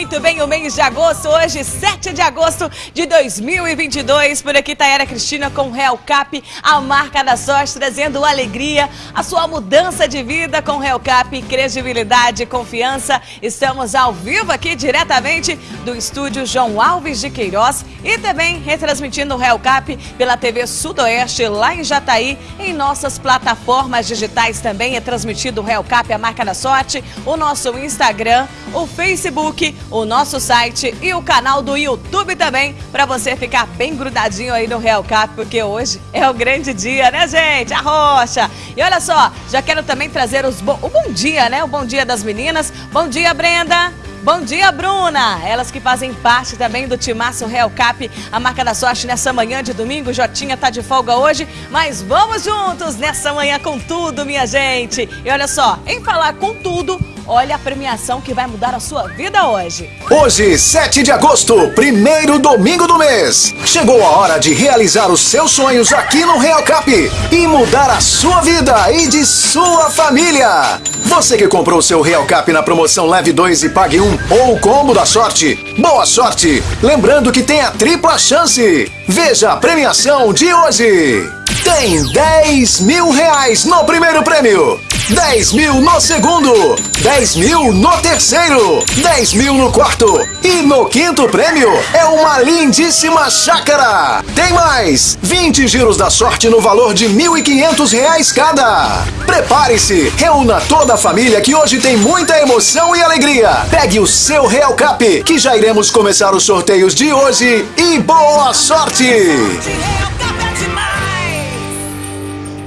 muito bem o mês de agosto, hoje 7 de agosto de 2022. Por aqui Tayara Cristina com Real Cap, a marca da sorte, trazendo alegria, a sua mudança de vida com Real Cap, credibilidade e confiança. Estamos ao vivo aqui diretamente do estúdio João Alves de Queiroz e também retransmitindo o Real Cap pela TV Sudoeste lá em Jataí, em nossas plataformas digitais também é transmitido o Real Cap, a marca da sorte, o nosso Instagram, o Facebook, o nosso site e o canal do YouTube também, para você ficar bem grudadinho aí no Real Cap, porque hoje é o grande dia, né, gente? A rocha. E olha só, já quero também trazer os bo o bom dia, né? O bom dia das meninas. Bom dia, Brenda. Bom dia, Bruna! Elas que fazem parte também do Timaço Real Cap, a marca da sorte nessa manhã de domingo. Jotinha tá de folga hoje, mas vamos juntos nessa manhã com tudo, minha gente! E olha só, em falar com tudo, Olha a premiação que vai mudar a sua vida hoje. Hoje, 7 de agosto, primeiro domingo do mês. Chegou a hora de realizar os seus sonhos aqui no Real Cap e mudar a sua vida e de sua família. Você que comprou seu Real Cap na promoção Leve 2 e Pague 1 ou o combo da sorte, boa sorte! Lembrando que tem a tripla chance. Veja a premiação de hoje. Tem 10 mil reais no primeiro prêmio. 10 mil no segundo, 10 mil no terceiro, 10 mil no quarto e no quinto prêmio é uma lindíssima chácara. Tem mais, 20 giros da sorte no valor de 1.500 reais cada. Prepare-se, reúna toda a família que hoje tem muita emoção e alegria. Pegue o seu Real Cap, que já iremos começar os sorteios de hoje e boa sorte!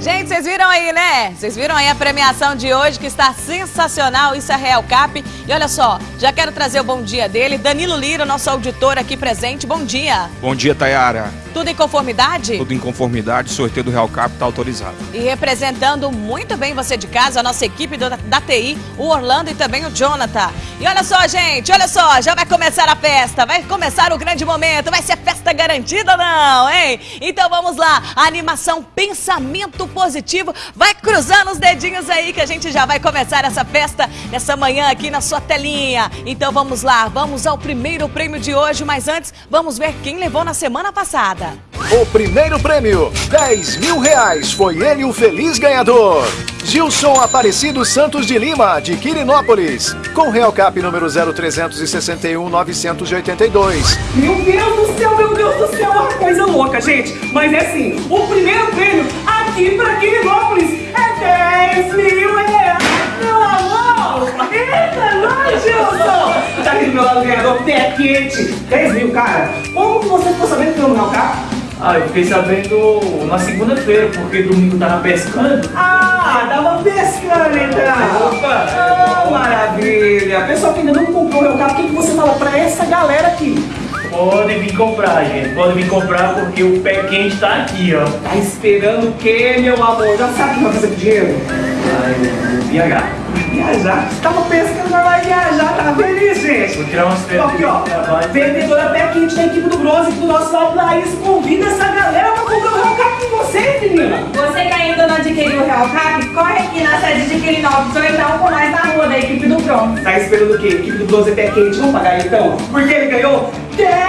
Gente, vocês viram aí, né? Vocês viram aí a premiação de hoje que está sensacional. Isso é Real Cap. E olha só, já quero trazer o bom dia dele. Danilo Lira, nosso auditor aqui presente. Bom dia. Bom dia, Tayara. Tudo em conformidade? Tudo em conformidade, sorteio do Real Cap está autorizado. E representando muito bem você de casa, a nossa equipe do, da TI, o Orlando e também o Jonathan. E olha só, gente, olha só, já vai começar a festa, vai começar o grande momento, vai ser festa garantida não, hein? Então vamos lá, a animação Pensamento Positivo, vai cruzando os dedinhos aí que a gente já vai começar essa festa nessa manhã aqui na sua telinha. Então vamos lá, vamos ao primeiro prêmio de hoje, mas antes vamos ver quem levou na semana passada. O primeiro prêmio, 10 mil reais, foi ele o feliz ganhador. Gilson Aparecido Santos de Lima, de Quirinópolis, com Real Cap número 0361 982. Meu Deus do céu, meu Deus do céu, uma coisa louca, gente. Mas é assim, o primeiro prêmio aqui pra Quirinópolis é 10 mil. Eita, nós, Gilson. Tá aqui do meu lado o ganhador, pé quente. 10 mil, cara. Como você ficou sabendo que eu Real Cap? Ah, eu fiquei sabendo na segunda-feira, porque domingo tava pescando. Ah, tava pescando então! Opa! Oh, maravilha! Pessoal que ainda não comprou o meu carro, o que, que você fala pra essa galera aqui? Pode vir comprar, gente. Pode vir comprar porque o pé quente tá aqui, ó. Tá esperando o quê, meu amor? Já sabe o que vai fazer com o dinheiro? Ai, eu vou viajar. Viajar? Tava pescando, mas vai viajar, tá feliz, gente? Vou tirar umas férias. Aqui, ó. Vendedora pé quente da equipe do Bronze do nosso lado Laís. Convida essa galera pra comprar o Real Cap com você, menina. Você que ainda não adquiriu o Real Cap, corre aqui na sede de Quirinópolis ou então com nós na rua da equipe do Bronze. Tá esperando o quê? Equipe do Bronze é pé quente. Vamos pagar então? Porque ele ganhou 10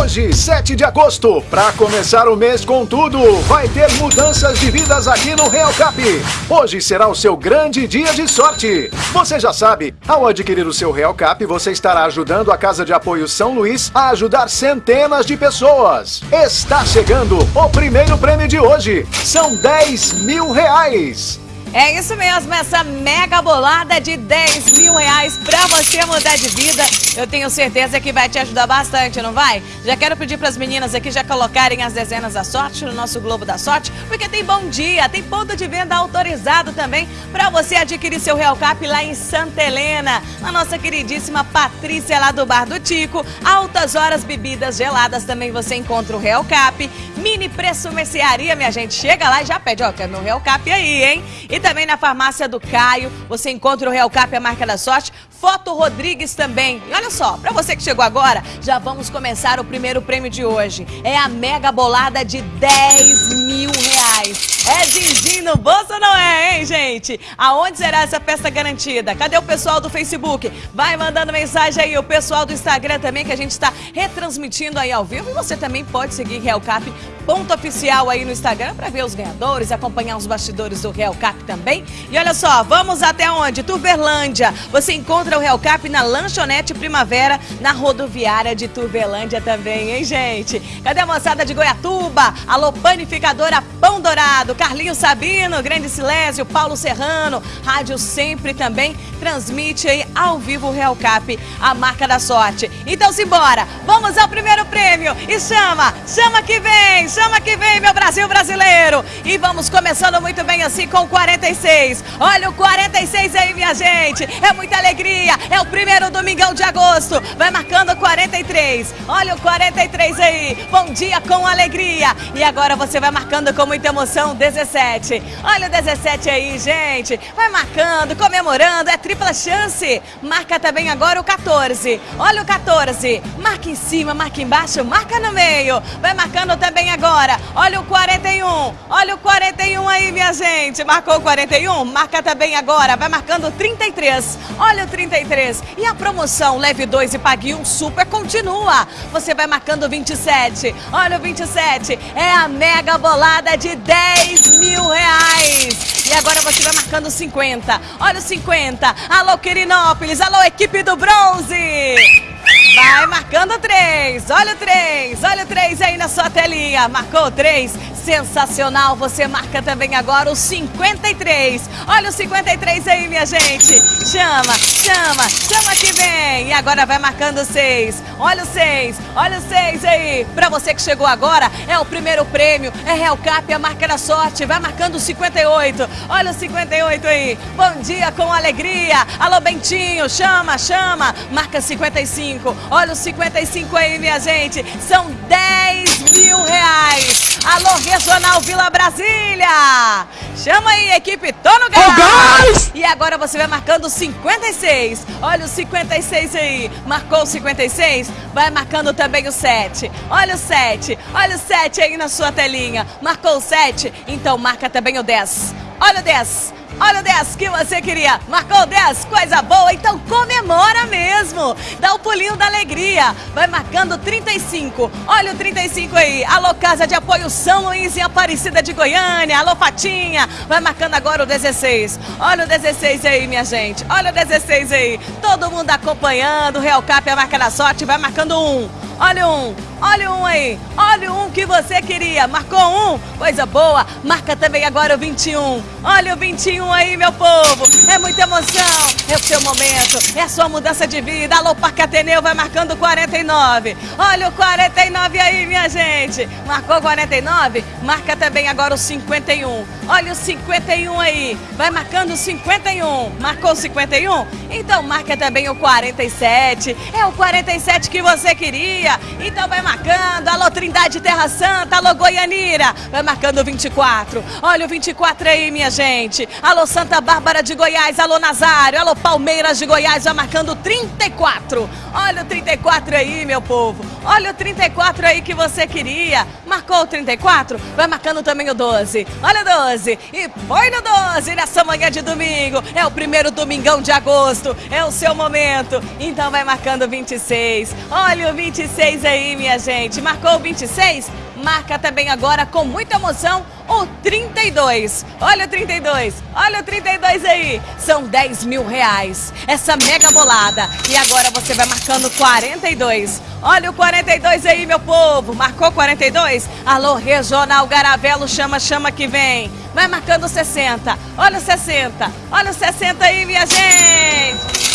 Hoje, 7 de agosto, para começar o mês com tudo, vai ter mudanças de vidas aqui no Real Cap. Hoje será o seu grande dia de sorte. Você já sabe, ao adquirir o seu Real Cap, você estará ajudando a Casa de Apoio São Luís a ajudar centenas de pessoas. Está chegando o primeiro prêmio de hoje. São 10 mil reais. É isso mesmo, essa mega bolada de 10 mil reais pra você mudar de vida. Eu tenho certeza que vai te ajudar bastante, não vai? Já quero pedir pras meninas aqui já colocarem as dezenas da sorte no nosso Globo da Sorte, porque tem bom dia, tem ponto de venda autorizado também pra você adquirir seu Real Cap lá em Santa Helena. na nossa queridíssima Patrícia lá do Bar do Tico. Altas horas bebidas geladas também você encontra o Real Cap. Mini Preço Mercearia, minha gente. Chega lá e já pede, ó, meu Real Cap aí, hein? E também na farmácia do Caio, você encontra o Real Cap, a marca da sorte. Foto Rodrigues também. E olha só, pra você que chegou agora, já vamos começar o primeiro prêmio de hoje. É a mega bolada de 10 mil reais. É din-din no bolso ou não é, hein, gente? Aonde será essa festa garantida? Cadê o pessoal do Facebook? Vai mandando mensagem aí, o pessoal do Instagram também, que a gente está retransmitindo aí ao vivo. E você também pode seguir Real Cap ponto oficial aí no Instagram para ver os ganhadores, acompanhar os bastidores do Real Cap também. E olha só, vamos até onde? Turberlândia. Você encontra o Real Cap na Lanchonete Primavera, na rodoviária de Turberlândia também, hein, gente? Cadê a moçada de Goiatuba? Alô, panificadora Pão Dourado, Carlinho Sabino, Grande Silésio, Paulo Serrano, Rádio Sempre também transmite aí ao vivo o Real Cap, a marca da sorte. Então simbora, vamos ao primeiro prêmio e chama, chama que vem, chama que vem, meu Brasil brasileiro. E vamos começando muito bem assim com o 46. Olha o 46 aí, minha gente. É muita alegria. É o primeiro domingão de agosto. Vai marcando 43. Olha o 43 aí. Bom dia com alegria. E agora você vai marcando com muita emoção 17. Olha o 17 aí, gente. Vai marcando, comemorando. É tripla chance. Marca também agora o 14. Olha o 14. Marca em cima, marca embaixo, marca no meio. Vai marcando também agora. Olha o 41. Olha o 41 aí, minha gente. Marcou o 41? Marca também agora. Vai marcando o 33. Olha o 33. E a promoção Leve 2 e Pague 1 Super continua. Você vai marcando o 27. Olha o 27. É a mega bolada de 10 mil reais. E agora você vai marcando 50. Olha o 50. Alô, Quirinópolis. Alô, equipe do bronze. Vai marcando três, olha o três, olha o três aí na sua telinha. Marcou três, sensacional. Você marca também agora o 53. Olha o 53 aí, minha gente. Chama, chama, chama que vem. E agora vai marcando seis. Olha o seis, olha o seis aí. Pra você que chegou agora, é o primeiro prêmio. É Real Cap, a marca da sorte. Vai marcando o 58. Olha o 58 aí. Bom dia com alegria. Alô, Bentinho, chama, chama. Marca 55. Olha os 55 aí, minha gente. São 10 mil reais. Alô, Regional Vila Brasília. Chama aí, equipe Tono Gás. E agora você vai marcando 56. Olha o 56 aí. Marcou o 56? Vai marcando também o 7. Olha o 7. Olha o 7 aí na sua telinha. Marcou o 7? Então marca também o 10. Olha o 10. Olha o 10 que você queria. Marcou 10, coisa boa, então comemora mesmo. Dá o pulinho da alegria. Vai marcando 35. Olha o 35 aí. Alô, Casa de Apoio São Luís e Aparecida de Goiânia. Alô, Fatinha. Vai marcando agora o 16. Olha o 16 aí, minha gente. Olha o 16 aí. Todo mundo acompanhando. Real Cap, a marca da sorte. Vai marcando um. Olha um, olha um aí, olha um que você queria. Marcou um? Coisa boa. Marca também agora o 21. Olha o 21 aí, meu povo. É muita emoção. É o seu momento. É a sua mudança de vida. Alô, Parque Ateneu vai marcando 49. Olha o 49 aí, minha gente. Marcou 49? Marca também agora o 51. Olha o 51 aí. Vai marcando o 51. Marcou o 51? Então marca também o 47. É o 47 que você queria. Então vai marcando. Alô, Trindade Terra Santa. Alô, Goianira. Vai marcando o 24. Olha o 24 aí, minha gente. Alô, Santa Bárbara de Goiás. Alô, Nazário. Alô, Palmeiras de Goiás. Vai marcando o 34. Olha o 34 aí, meu povo. Olha o 34 aí que você queria. Marcou o 34? Vai marcando também o 12. Olha o 12. E foi no 12 nessa manhã de domingo. É o primeiro domingão de agosto. É o seu momento. Então vai marcando o 26. Olha o 26 aí, minha gente. Marcou o 26? Marca também agora com muita emoção o 32. Olha o 32, olha o 32 aí. São 10 mil reais. Essa mega bolada. E agora você vai marcando 42. Olha o 42 aí, meu povo. Marcou 42? Alô, Regional Garavelo, chama, chama que vem. Vai marcando 60. Olha o 60. Olha o 60 aí, minha gente.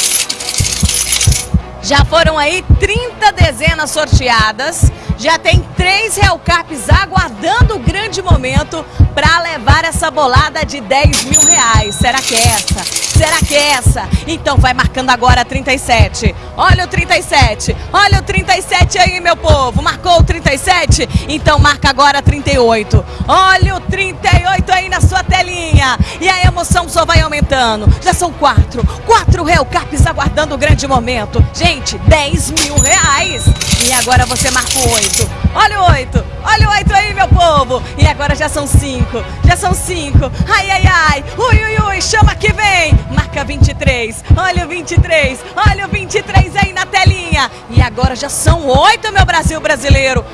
Já foram aí 30 dezenas sorteadas já tem três Realcarps aguardando o grande momento para levar essa bolada de 10 mil reais. Será que é essa? Será que é essa? Então vai marcando agora 37. Olha o 37. Olha o 37 aí, meu povo. Marcou o 37? Então marca agora 38. Olha o 38 aí na sua telinha. E a emoção só vai aumentando. Já são quatro. Quatro Realcarps aguardando o grande momento. Gente, 10 mil reais. E agora você marcou 8 oito, olha o oito, olha o oito aí, meu povo. E agora já são cinco, já são cinco. Ai, ai, ai, ui, ui, ui, chama que vem. Marca 23, olha o 23, olha o 23 aí na telinha. E agora já são oito, meu Brasil brasileiro.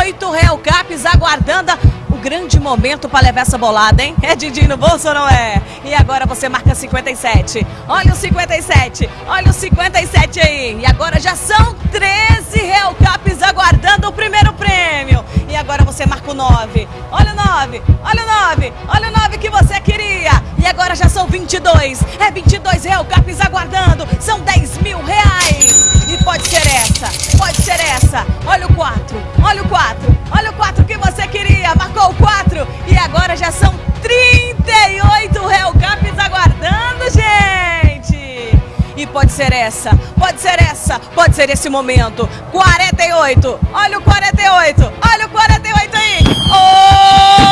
Oito Real Caps aguardando grande momento para levar essa bolada, hein? É Didi no bolso ou não é? E agora você marca 57. Olha o 57. Olha o 57 aí. E agora já são 13 Real Caps aguardando o primeiro prêmio. E agora você marca o 9. Olha o 9. Olha o 9. Olha o 9 que você queria. E agora já são 22. É 22 Real Caps aguardando. São 10 mil reais. E pode ser essa. Pode ser essa. Olha o 4. Olha o 4. Olha o 4 que você queria. Marcou o 4. E agora já são 38 Real Caps aguardando, gente. E pode ser essa, pode ser essa, pode ser esse momento. 48, olha o 48, olha o 48 aí. Opa!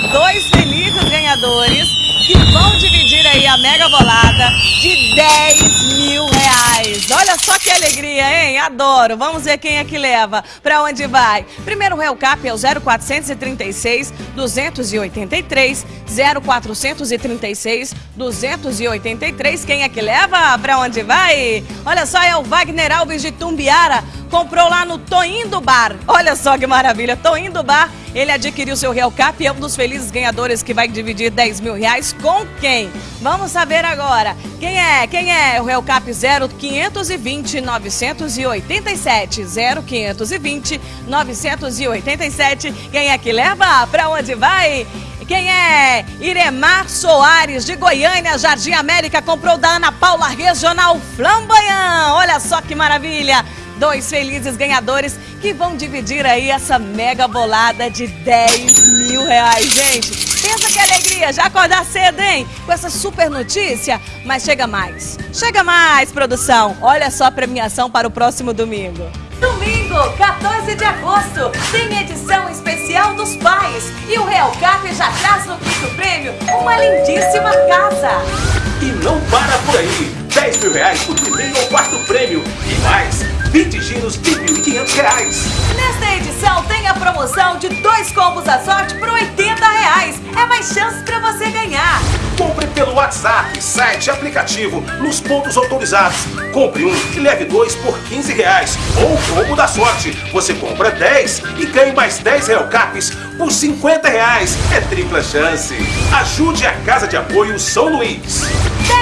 Dois felizes ganhadores que vão dividir aí a mega bolada de 10 mil reais. Olha só que alegria, hein? Adoro. Vamos ver quem é que leva. Pra onde vai? Primeiro Real Cap é o 0436 283 0436 283. Quem é que leva? Pra onde vai? Olha só, é o Wagner Alves de Tumbiara. Comprou lá no Toim do Bar. Olha só que maravilha. Toim do Bar. Ele adquiriu seu Real Cap e é um dos felizes ganhadores que vai dividir 10 mil reais com quem? Vamos saber agora. Quem é? Quem é? O Real Cap 0520 987 0520 987. Quem é que leva? Pra onde vai? Quem é? Iremar Soares, de Goiânia, Jardim América, comprou da Ana Paula Regional Flamboyant. Olha só que maravilha! Dois felizes ganhadores que vão dividir aí essa mega bolada de 10 mil reais, gente. Pensa que alegria, já acordar cedo, hein? Com essa super notícia. Mas chega mais, chega mais, produção. Olha só a premiação para o próximo domingo. Domingo, 14 de agosto, tem edição especial dos pais. E o Real Cap já traz no quinto prêmio uma lindíssima casa. E não para por aí. 10 mil reais no primeiro ou quarto prêmio. E mais, 20 giros de 1.500 reais. Nesta edição tem a promoção de dois combos à sorte por 80 reais. É mais chance para você ganhar. Compre pelo WhatsApp, site, aplicativo, nos pontos autorizados. Compre um e leve dois por 15 reais. Ou combo da sorte. Você compra 10 e ganha mais 10 Real Caps por 50 reais. É tripla chance. Ajude a Casa de Apoio São Luís.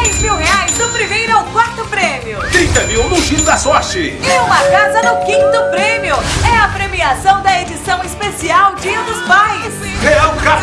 10 mil reais do primeiro ao quarto prêmio. 30 mil no Giro da Sorte. E uma casa no quinto prêmio. É a premiação da edição especial Dia dos Pais. Real Cap.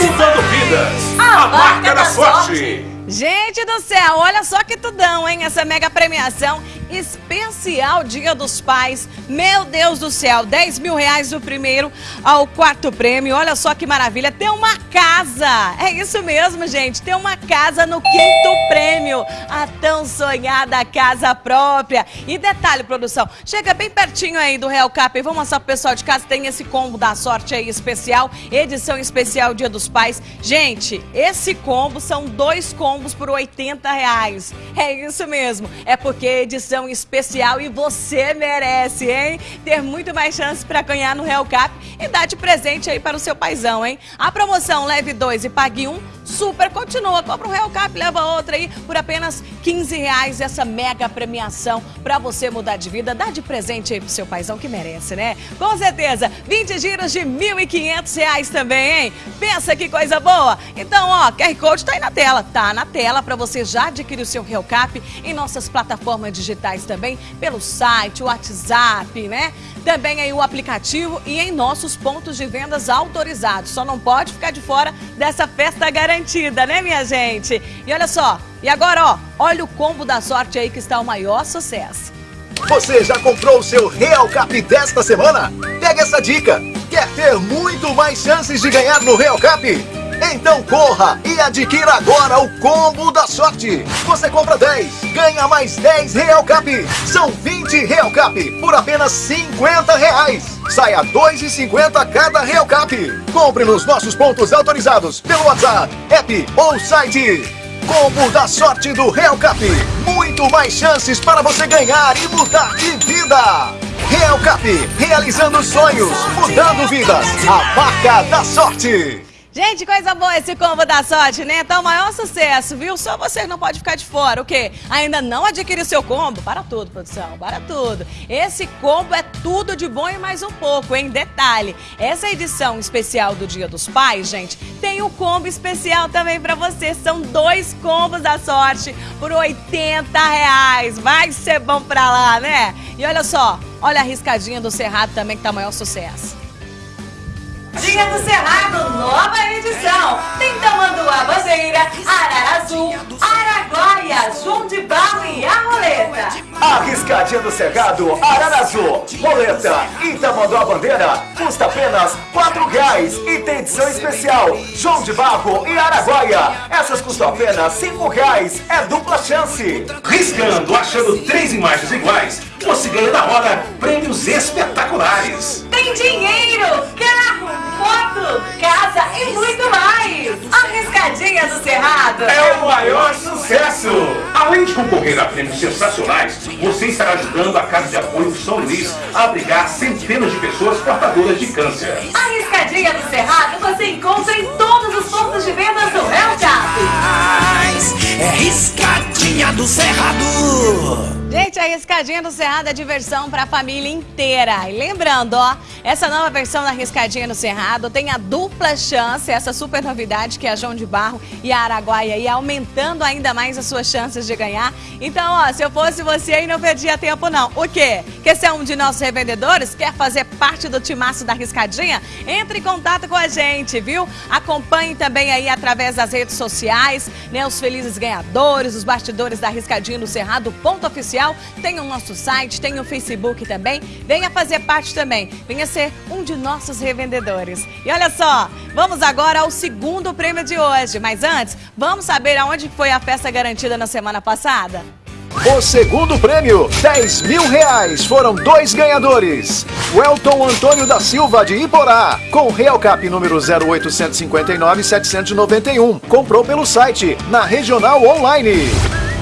Mudando vidas. A A marca da sorte. Gente do céu, olha só que tudão, hein? Essa mega premiação especial Dia dos Pais. Meu Deus do céu, 10 mil reais do primeiro ao quarto prêmio. Olha só que maravilha, tem uma casa. É isso mesmo, gente, tem uma casa no quinto prêmio. A tão sonhada casa própria. E detalhe, produção, chega bem pertinho aí do Real Cap. Vamos mostrar pro pessoal de casa, tem esse combo da sorte aí especial, edição especial Dia dos Pais. Gente, esse combo são dois combos por 80 reais. É isso mesmo, é porque é edição especial e você merece, hein? Ter muito mais chance para ganhar no Real Cap e dar de presente aí para o seu paizão, hein? A promoção leve dois e pague um, super continua. Compra um Real Cap, leva outra aí por apenas 15 reais essa mega premiação para você mudar de vida. Dá de presente aí pro seu paizão que merece, né? Com certeza, 20 giros de 1.500 reais também, hein? Pensa que coisa boa? Então, ó, QR Code tá aí na tela, tá na tela para você já adquirir o seu Real Cap em nossas plataformas digitais também, pelo site, WhatsApp, né? Também aí o aplicativo e em nossos pontos de vendas autorizados. Só não pode ficar de fora dessa festa garantida né, minha gente? E olha só, e agora, ó, olha o combo da sorte aí que está o maior sucesso. Você já comprou o seu Real Cap desta semana? Pega essa dica. Quer ter muito mais chances de ganhar no Real Cap? Então corra e adquira agora o combo da sorte. Você compra 10, ganha mais 10 Real Cap. São 20 Real Cap por apenas 50 reais. Saia 2,50 cada Real Cap. Compre nos nossos pontos autorizados pelo WhatsApp, app ou site. Combo da sorte do Real Cap. Muito mais chances para você ganhar e mudar de vida. Real Cap, realizando sonhos, mudando vidas. A marca da sorte. Gente, coisa boa esse combo da sorte, né? Tá o maior sucesso, viu? Só você não pode ficar de fora. O quê? Ainda não adquiriu seu combo? Para tudo, produção, para tudo. Esse combo é tudo de bom e mais um pouco, hein? Detalhe, essa edição especial do Dia dos Pais, gente, tem o combo especial também pra você. São dois combos da sorte por 80 reais. Vai ser bom pra lá, né? E olha só, olha a riscadinha do Cerrado também que tá o maior sucesso. Dia do Cerrado, nova edição. Tem Tamanduá Bandeira, Arara Azul, Araguaia, João de Barro e a Roleta. A riscadinha do Cerrado, Ararazu, Roleta e Tamanduá Bandeira custa apenas R$ reais e tem edição especial João de Barro e Araguaia. Essas custam apenas R$ reais. É dupla chance. Riscando, achando três imagens iguais, você ganha na hora prêmios espetaculares. Tem dinheiro, carro, moto, casa e muito mais. A Riscadinha do Cerrado. É o maior sucesso! Além de concorrer a prêmios sensacionais, você estará ajudando a Casa de Apoio São Luís a abrigar centenas de pessoas portadoras de câncer. A Riscadinha do Cerrado você encontra em todos os pontos de venda do Hellcap. É riscadinha do Cerrado. A Riscadinha do Cerrado é diversão para a família inteira. E lembrando, ó, essa nova versão da Riscadinha do Cerrado tem a dupla chance, essa super novidade que é a João de Barro e a Araguaia aí, aumentando ainda mais as suas chances de ganhar. Então, ó, se eu fosse você aí, não perdia tempo não. O quê? Quer ser um de nossos revendedores? Quer fazer parte do timaço da Riscadinha? Entre em contato com a gente, viu? Acompanhe também aí através das redes sociais, né, os felizes ganhadores, os bastidores da Riscadinha do Cerrado, ponto oficial. Tem o nosso site, tem o Facebook também. Venha fazer parte também. Venha ser um de nossos revendedores. E olha só, vamos agora ao segundo prêmio de hoje. Mas antes, vamos saber aonde foi a festa garantida na semana passada? O segundo prêmio, 10 mil reais, foram dois ganhadores. Welton Antônio da Silva, de Iporá, com Real Cap número 0859-791. Comprou pelo site, na Regional Online.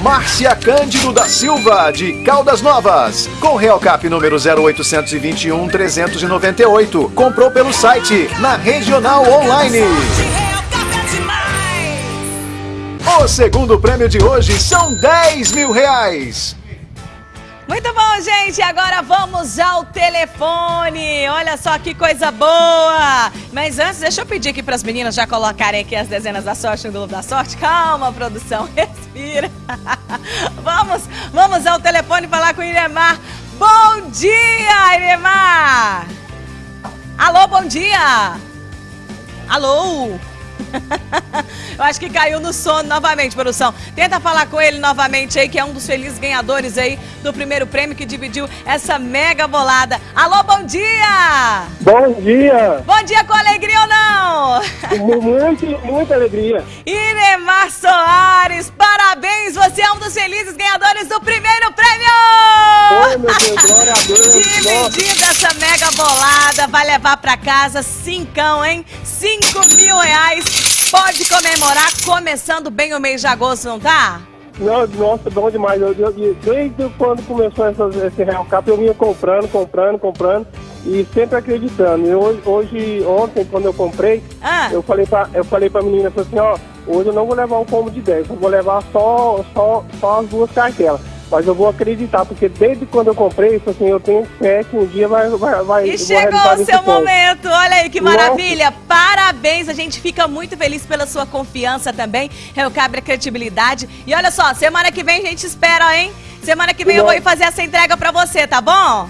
Márcia Cândido da Silva, de Caldas Novas, com Real Cap número 0821-398. Comprou pelo site, na Regional Online. O segundo prêmio de hoje são 10 mil reais. Muito bom, gente. Agora vamos ao telefone. Olha só que coisa boa. Mas antes, deixa eu pedir aqui para as meninas já colocarem aqui as dezenas da sorte no Globo da Sorte. Calma, produção. Respira. vamos, vamos ao telefone falar com o Iremar. Bom dia, Iremar. Alô, bom dia. Alô. Eu acho que caiu no sono novamente, produção. Tenta falar com ele novamente aí, que é um dos felizes ganhadores aí do primeiro prêmio que dividiu essa mega bolada. Alô, bom dia! Bom dia! Bom dia com alegria ou não? Muito, muita alegria. Iremar Soares, parabéns! Você é um dos felizes ganhadores do primeiro prêmio! Oh, meu Deus, glória a Deus! Dividindo essa mega bolada, vai levar pra casa cincão, hein? Cinco mil reais. Pode comemorar começando bem o mês de agosto, não tá? Não, nossa, bom demais. Eu, eu, desde quando começou essa, esse Real Cap, eu vinha comprando, comprando, comprando e sempre acreditando. E hoje, hoje ontem, quando eu comprei, Ah. eu falei pra, eu falei pra menina falei assim, ó, hoje eu não vou levar um combo de 10, eu vou levar só, só, só as duas cartelas. Mas eu vou acreditar, porque desde quando eu comprei, isso assim, eu tenho fé que um dia vai, vai, vai E eu chegou o seu momento, olha aí que Nossa. maravilha! Parabéns, a gente fica muito feliz pela sua confiança também, Recabre credibilidade. E olha só, semana que vem a gente espera, hein? Semana que vem eu vou ir fazer essa entrega pra você, tá bom?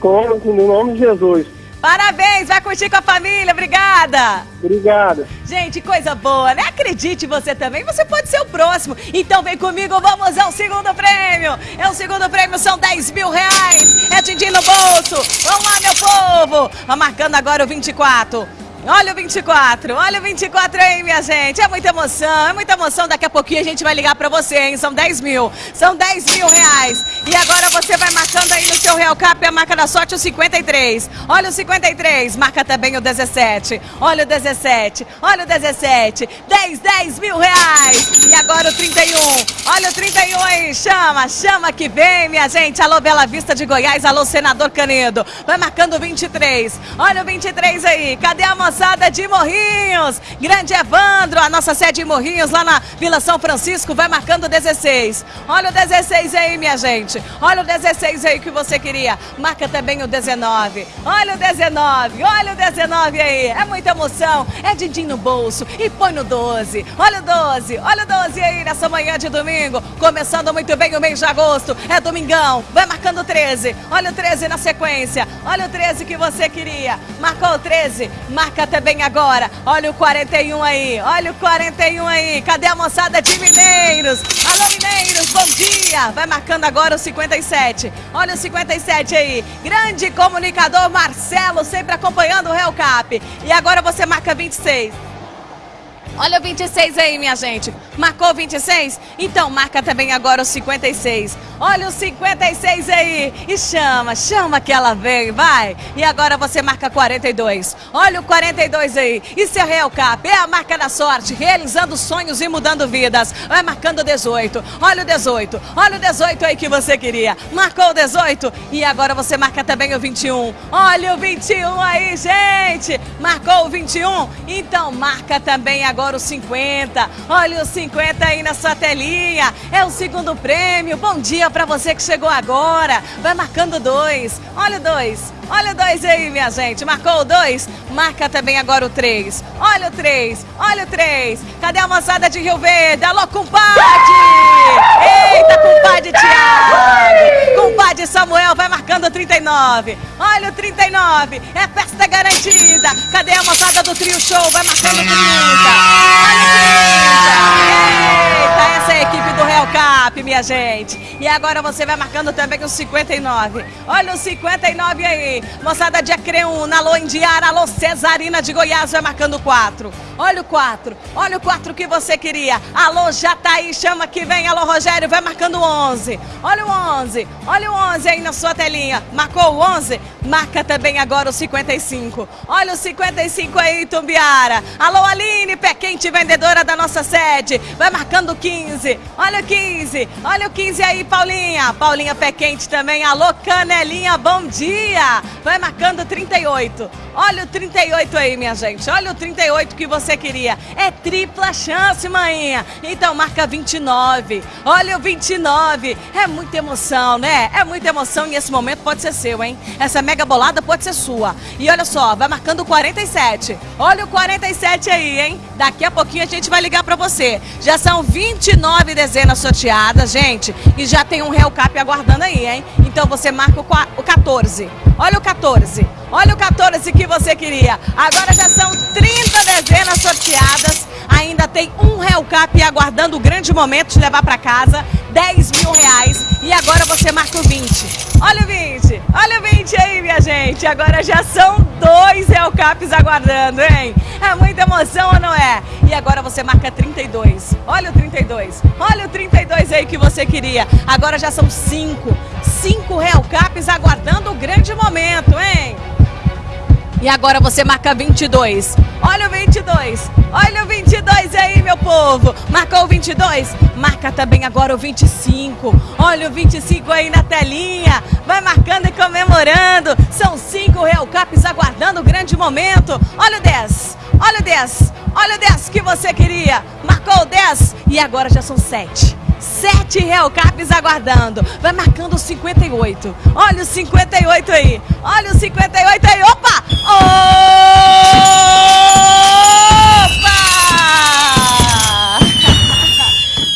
Como, no nome de Jesus. Parabéns, vai curtir com a família, obrigada. Obrigado. Gente, coisa boa, né? Acredite você também, você pode ser o próximo. Então vem comigo, vamos ao segundo prêmio. É o segundo prêmio, são 10 mil reais. É din no bolso. Vamos lá, meu povo. Vai marcando agora o 24. Olha o 24, olha o 24 aí, minha gente. É muita emoção, é muita emoção. Daqui a pouquinho a gente vai ligar pra você, hein? São 10 mil, são 10 mil reais. E agora você vai marcando aí no seu Real Cap a marca da sorte, o 53. Olha o 53, marca também o 17. Olha o 17, olha o 17. 10, 10 mil reais. E agora o 31. Olha o 31 aí, chama, chama que vem, minha gente. Alô, Bela Vista de Goiás, alô, Senador Canedo. Vai marcando o 23. Olha o 23 aí, cadê a moça? Moçada de Morrinhos. Grande Evandro, a nossa sede em Morrinhos, lá na Vila São Francisco, vai marcando 16. Olha o 16 aí, minha gente. Olha o 16 aí que você queria. Marca também o 19. Olha o 19, olha o 19 aí. É muita emoção, é din no bolso. E põe no 12. Olha o 12, olha o 12 aí nessa manhã de domingo. Começando muito bem o mês de agosto. É domingão. Vai marcando o 13. Olha o 13 na sequência. Olha o 13 que você queria. Marcou o 13. Marca também agora. Olha o 41 aí, olha o 41 aí. Cadê a moçada de Mineiros? Alô, Mineiros, bom dia. Vai marcando agora o 57. Olha o 57 aí. Grande comunicador Marcelo, sempre acompanhando o Real Cap. E agora você marca 26. Olha o 26 aí, minha gente. Marcou 26? Então marca também agora o 56. Olha o 56 aí. E chama, chama que ela vem, vai. E agora você marca 42. Olha o 42 aí. Isso é Real Cap, é a marca da sorte, realizando sonhos e mudando vidas. Vai marcando 18. Olha o 18. Olha o 18 aí que você queria. Marcou o 18 e agora você marca também o 21. Olha o 21 aí, gente. Marcou o 21? Então marca também agora o 50. Olha o 50 aí na sua telinha. É o segundo prêmio. Bom dia para você que chegou agora. Vai marcando dois. Olha o dois. Olha o dois aí, minha gente. Marcou o dois? Marca também agora o três. Olha o três. Olha o três. Cadê a moçada de Rio Verde? Alô, compadre! Eita, compadre Tiago! Compadre Samuel vai marcando 39. Olha o 39. É festa garantida. Cadê a moçada do Trio Show? Vai marcando 30. Olha o 30. Eita, essa é a equipe do Real Cap, minha gente. E agora você vai marcando também o 59. Olha o 59 aí. Moçada de Acreúna, alô Indiara, alô Cesarina de Goiás, vai marcando 4. Olha o 4. Olha o 4 que você queria. Alô Jataí, chama que vem. Alô Rogério, vai marcando 11. Olha o 11. Olha o 11 aí na sua telinha. Marcou o 11? Marca também agora o 55. Olha o 55 aí, Tumbiara. Alô Aline, pé quente, vendedora da nossa sede. Vai marcando 15. Olha o 15. Olha o 15 aí, Paulinha. Paulinha pé quente também. Alô Canelinha, bom dia. Vai marcando 38. Olha o 38 aí, minha gente. Olha o 38 que você queria. É tripla chance, maninha. Então marca 29. Olha o 29. É muita emoção, né? É muita emoção e esse momento pode ser seu, hein? Essa mega bolada pode ser sua. E olha só, vai marcando 47. Olha o 47 aí, hein? Daqui a pouquinho a gente vai ligar para você. Já são 29 dezenas sorteadas, gente. E já tem um Real Cap aguardando aí, hein? Então você marca o 14. Olha o 14. Olha o 14 que você queria. Agora já são 30 dezenas sorteadas. Ainda tem um Real Cap aguardando o grande momento de levar para casa. 10 mil reais. E agora você marca o 20. Olha o 20. Olha o 20 aí, minha gente. Agora já são dois Real Caps aguardando, hein? É muita emoção ou não é? E agora você marca 32. Olha o 32. Olha o 32 aí que você queria. Agora já são cinco. Cinco Real Caps aguardando o grande momento, hein? E agora você marca 22. Olha o 22. Olha o 22 aí, meu povo. Marcou o 22? Marca também agora o 25. Olha o 25 aí na telinha. Vai marcando e comemorando. São cinco Real Caps aguardando o grande momento. Olha o 10. Olha o 10. Olha o 10 que você queria. Marcou o 10 e agora já são 7. Sete Real Caps aguardando. Vai marcando o 58. Olha o 58 aí. Olha o 58 aí. Opa! Opa!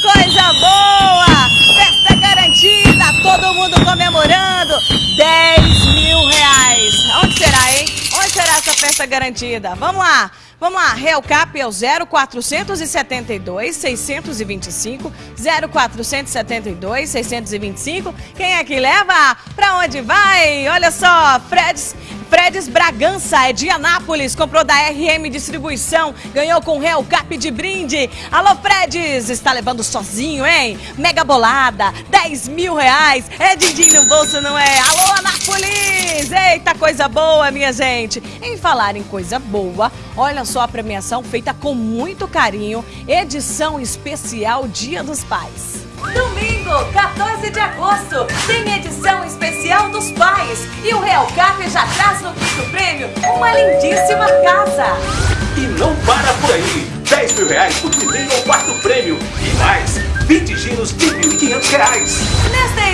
Coisa boa! Festa garantida. Todo mundo comemorando. 10 mil reais. Onde será, hein? nossa festa garantida. Vamos lá. Vamos lá, Real Cap é o 0472 625 0472 625. Quem é que leva? Pra onde vai? Olha só, Freds Fredes Bragança é de Anápolis, comprou da RM Distribuição, ganhou com Real Cap de brinde. Alô, Fredes, está levando sozinho, hein? Mega bolada, 10 mil reais. É din no bolso, não é? Alô, Anápolis! Eita, coisa boa, minha gente. Em falar em coisa boa, olha só a premiação feita com muito carinho, edição especial Dia dos Pais. Domingo, 14 de agosto, tem edição especial dos pais. E o Real Cap já traz no quinto prêmio uma lindíssima casa. E não para por aí. 10 mil reais do primeiro ao quarto prêmio. E mais, 20 giros de 1.500 reais. Nesta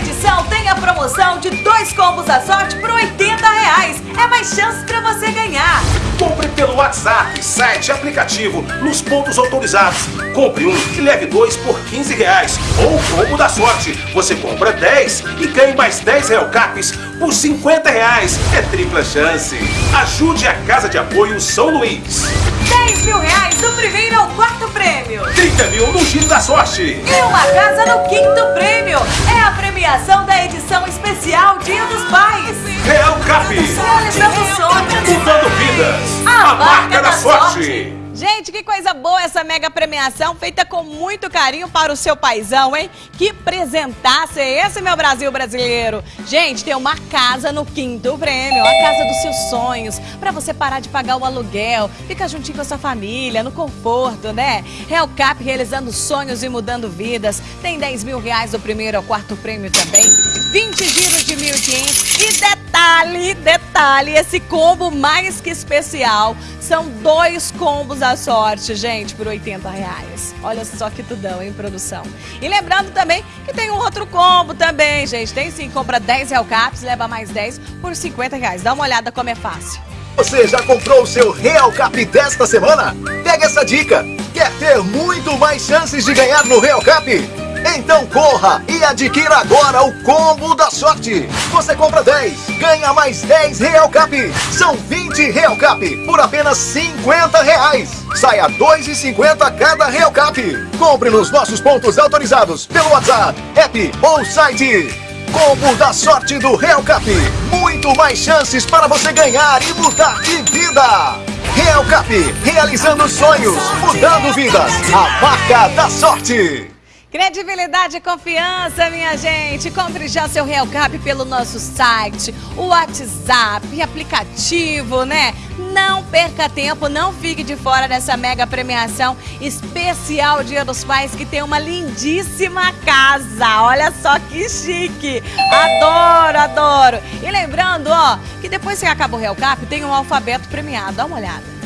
tem a promoção de dois combos da sorte por 80 reais. É mais chance para você ganhar. Compre pelo WhatsApp, site, aplicativo, nos pontos autorizados. Compre um e leve dois por 15 reais. Ou combo da sorte. Você compra 10 e ganhe mais 10 Real Caps por 50 reais. É tripla chance. Ajude a Casa de Apoio São Luís. 10 mil reais do primeiro ao quarto prêmio. 30 mil no Giro da Sorte. E uma casa no quinto prêmio. É a premiação da edição especial Dia dos Pais. Real Cap. Realizando sonhos. Mudando vidas. A, marca da sorte. Gente, que coisa boa essa mega premiação, feita com muito carinho para o seu paizão, hein? Que presentasse é esse, meu Brasil brasileiro? Gente, tem uma casa no quinto prêmio, a casa dos seus sonhos, para você parar de pagar o aluguel, ficar juntinho com a sua família, no conforto, né? Real Cap realizando sonhos e mudando vidas. Tem 10 mil reais do primeiro ao quarto prêmio também, 20 giros de 1.500 e detalhe, detalhe, esse combo mais que especial, são dois combos da sorte, gente, por 80 reais. Olha só que tudão, hein, produção? E lembrando também que tem um outro combo também, gente. Tem sim, compra 10 Real Caps, leva mais 10 por 50 reais. Dá uma olhada como é fácil. Você já comprou o seu Real Cap desta semana? Pega essa dica! Quer ter muito mais chances de ganhar no Real Cap? Então corra e adquira agora o combo da sorte. Você compra 10, ganha mais 10 Real Cap. São 20 Real Cap por apenas 50 reais. Saia 2,50 cada Real Cap. Compre nos nossos pontos autorizados pelo WhatsApp, app ou site. Combo da sorte do Real Cap. Muito mais chances para você ganhar e mudar de vida. Real Cap, realizando sonhos, mudando vidas. A marca da sorte. Credibilidade e confiança, minha gente. Compre já seu Real Cap pelo nosso site, o WhatsApp, aplicativo, né? Não perca tempo, não fique de fora dessa mega premiação especial Dia dos Pais, que tem uma lindíssima casa. Olha só que chique. Adoro, adoro. E lembrando, ó, que depois que acaba o Real Cap, tem um alfabeto premiado. Dá uma olhada.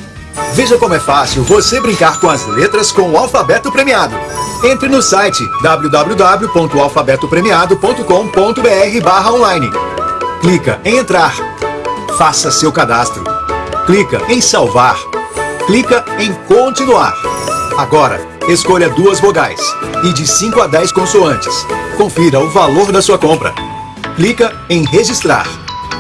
Veja como é fácil você brincar com as letras com o alfabeto premiado. Entre no site www.alfabetopremiado.com.br online. Clica em entrar. Faça seu cadastro. Clica em salvar. Clica em continuar. Agora, escolha duas vogais e de 5 a 10 consoantes. Confira o valor da sua compra. Clica em registrar.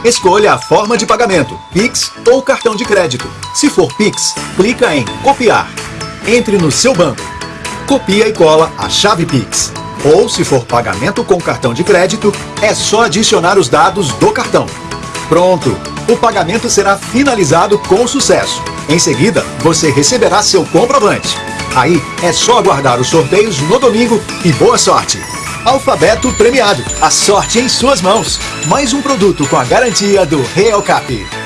Escolha a forma de pagamento, Pix ou cartão de crédito. Se for Pix, clica em copiar. Entre no seu banco. Copia e cola a chave Pix. Ou se for pagamento com cartão de crédito, é só adicionar os dados do cartão. Pronto! O pagamento será finalizado com sucesso. Em seguida, você receberá seu comprovante. Aí é só aguardar os sorteios no domingo e boa sorte! Alfabeto premiado. A sorte em suas mãos. Mais um produto com a garantia do Real Cap.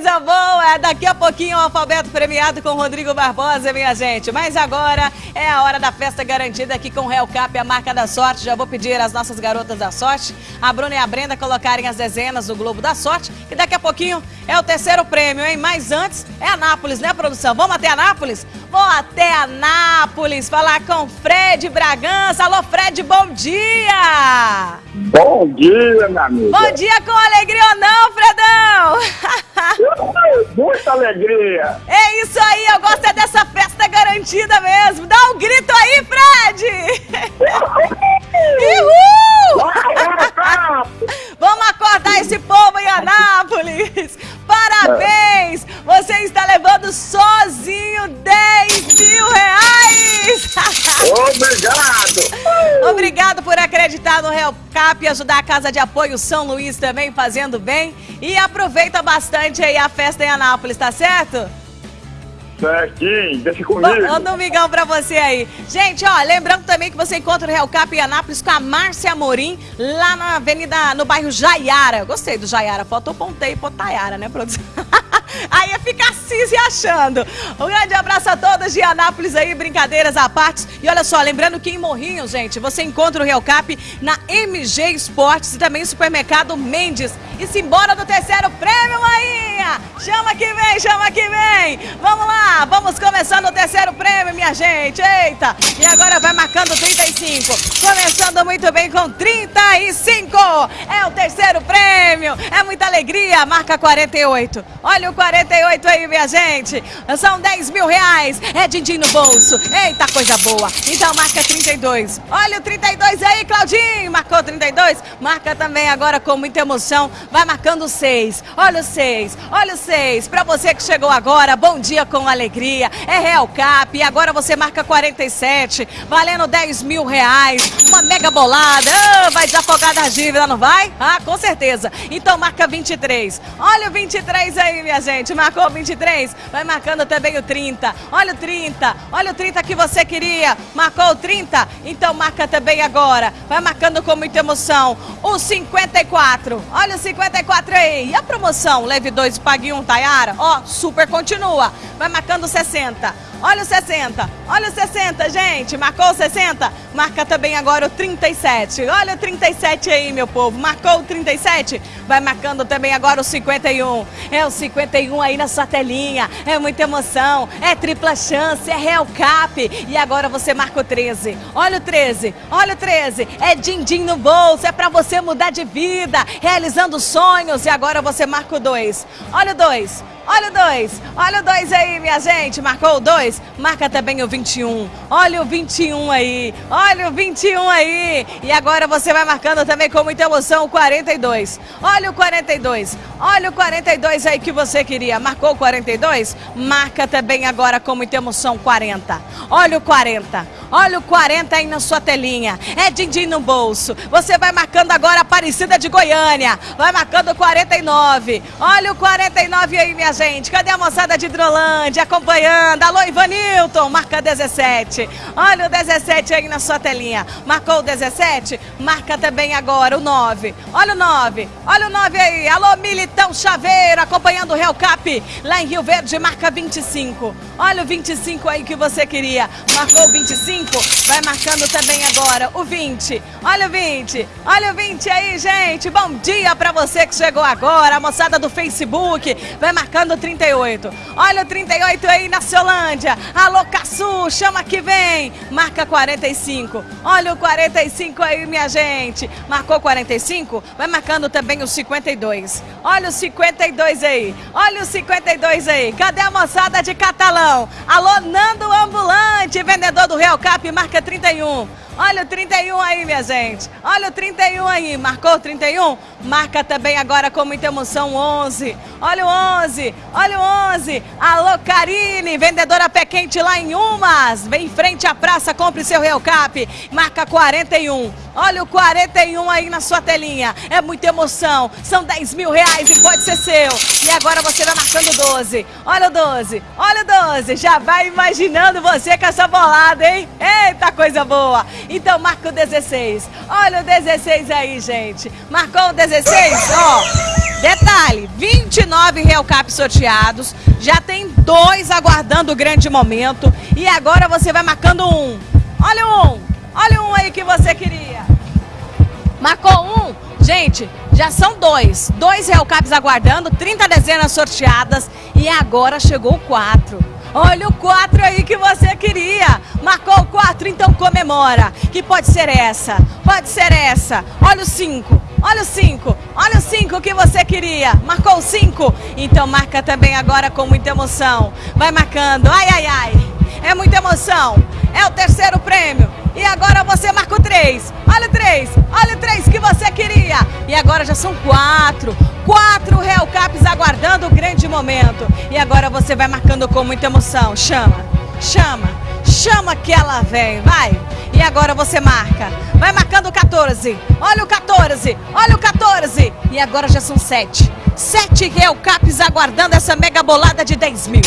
Coisa boa! Daqui a pouquinho o alfabeto premiado com Rodrigo Barbosa, minha gente. Mas agora é a hora da festa garantida aqui com o Real Cap, a marca da sorte. Já vou pedir às nossas garotas da sorte, a Bruna e a Brenda, colocarem as dezenas do Globo da Sorte. E daqui a pouquinho é o terceiro prêmio, hein? Mas antes é Anápolis, né, produção? Vamos até Anápolis? Vou até Anápolis falar com Fred Bragança. Alô, Fred, bom dia! Bom dia, minha amiga. Bom dia com alegria ou não, Fredão? Muita alegria! É isso aí, eu gosto é dessa festa garantida mesmo! Dá um grito aí, Fred! Uhul! Vamos acordar esse povo em Anápolis! Parabéns! Você está levando sozinho 10 mil reais! Obrigado! Obrigado por acreditar no Real ajudar a Casa de Apoio São Luís também fazendo bem. E aproveita bastante aí a festa em Anápolis, tá certo? Certinho, deixa comigo. Manda um domingão pra você aí. Gente, ó, lembrando também que você encontra o Real Cap em Anápolis com a Márcia Amorim, lá na avenida, no bairro Jaiara. Gostei do Jaiara, fotopontei pro Tayara, né, produção? Aí ia ficar assim se achando. Um grande abraço a todos de Anápolis aí, brincadeiras à parte. E olha só, lembrando que em Morrinho, gente, você encontra o Real Cap na MG Esportes e também no supermercado Mendes. E se embora do terceiro prêmio aí! Chama que vem, chama que vem! Vamos lá, vamos começando o terceiro prêmio, minha gente. Eita! E agora vai marcando 35. Começando muito bem com 35. É o terceiro prêmio. É muita alegria. Marca 48. Olha o 48 aí, minha gente. São 10 mil reais. É din-din no bolso. Eita, coisa boa. Então marca 32. Olha o 32 aí, Claudinho. Marcou 32. Marca também agora com muita emoção. Vai marcando 6. Olha o 6. Olha o 6. Pra você que chegou agora, bom dia com alegria. É Real Cap. E agora você marca 47. Valendo 10 mil reais. Uma mega bolada. Ah, vai desafogar da dívida, não vai? Ah, com certeza. Então marca 23. Olha o 23 aí, minha gente. Marcou o 23. Vai marcando também o 30. Olha o 30. Olha o 30 que você queria. Marcou o 30? Então marca também agora. Vai marcando com muita emoção. O 54. Olha o 54 aí. E a promoção? Leve 2 e pague 1, um, Tayara. Ó, super continua. Vai marcando 60. Olha o 60, olha o 60, gente. Marcou o 60? Marca também agora o 37. Olha o 37 aí, meu povo. Marcou o 37? Vai marcando também agora o 51. É o 51 aí na sua telinha. É muita emoção. É tripla chance. É Real Cap. E agora você marca o 13. Olha o 13. Olha o 13. É din-din no bolso. É pra você mudar de vida. Realizando sonhos. E agora você marca o 2. Olha o 2. Olha o 2. Olha o 2 aí, minha gente. Marcou o 2? Marca também o 21. Olha o 21 aí. Olha o 21 aí. E agora você vai marcando também com muita emoção o 42. Olha o 42. Olha o 42 aí que você queria. Marcou o 42? Marca também agora com muita emoção 40. Olha o 40. Olha o 40 aí na sua telinha. É din-din no bolso. Você vai marcando agora Aparecida de Goiânia. Vai marcando o 49. Olha o 49 aí, minha gente. Cadê a moçada de Hidrolândia acompanhando? Alô, Ivanilton. Marca 17. Olha o 17 aí na sua telinha. Marcou o 17? Marca também agora o 9. Olha o 9. Olha o 9 aí. Alô, Militão Chaveiro acompanhando o Real Cap. Lá em Rio Verde, marca 25. Olha o 25 aí que você queria. Marcou o 25. Vai marcando também agora o 20. Olha o 20. Olha o 20 aí, gente. Bom dia pra você que chegou agora. A moçada do Facebook. Vai marcando o 38. Olha o 38 aí na Ciolândia. Alô, Caçu, chama que vem. Marca 45. Olha o 45 aí, minha gente. Marcou 45? Vai marcando também o 52. Olha o 52 aí. Olha o 52 aí. Cadê a moçada de Catalão? Alô, Nando Ambulante, vendedor do Real Cap, marca 31. Olha o 31 aí, minha gente. Olha o 31 aí. Marcou o 31? Marca também agora com muita emoção 11. Olha o 11. Olha o 11. Alô, Karine, vendedora pé quente lá em Umas. Vem em frente à praça, compre seu Real Cap. Marca 41. Olha o 41 aí na sua telinha. É muita emoção. São 10 mil reais e pode ser seu. E agora você vai marcando 12. Olha o 12. Olha o 12. Já vai imaginando você com essa bolada, hein? Eita, coisa boa. Então marca o 16. Olha o 16 aí, gente. Marcou o 16? Ó. Detalhe, 29 Real Cap sorteados, já tem dois aguardando o grande momento e agora você vai marcando um. Olha um, olha um aí que você queria. Marcou um? Gente, já são dois. Dois Real Caps aguardando, 30 dezenas sorteadas e agora chegou o 4. Olha o 4 aí que você queria. Marcou o 4, então comemora. Que pode ser essa, pode ser essa. Olha o 5. Olha o 5, olha o 5 que você queria. Marcou o 5? Então marca também agora com muita emoção. Vai marcando. Ai, ai, ai. É muita emoção. É o terceiro prêmio. E agora você marca o 3. Olha o 3. Olha o 3 que você queria. E agora já são 4. 4 Real Caps aguardando o grande momento. E agora você vai marcando com muita emoção. Chama, chama, Chama que ela vem, vai. E agora você marca. Vai marcando o 14. Olha o 14. Olha o 14. E agora já são 7. 7 Real Caps aguardando essa mega bolada de 10 mil.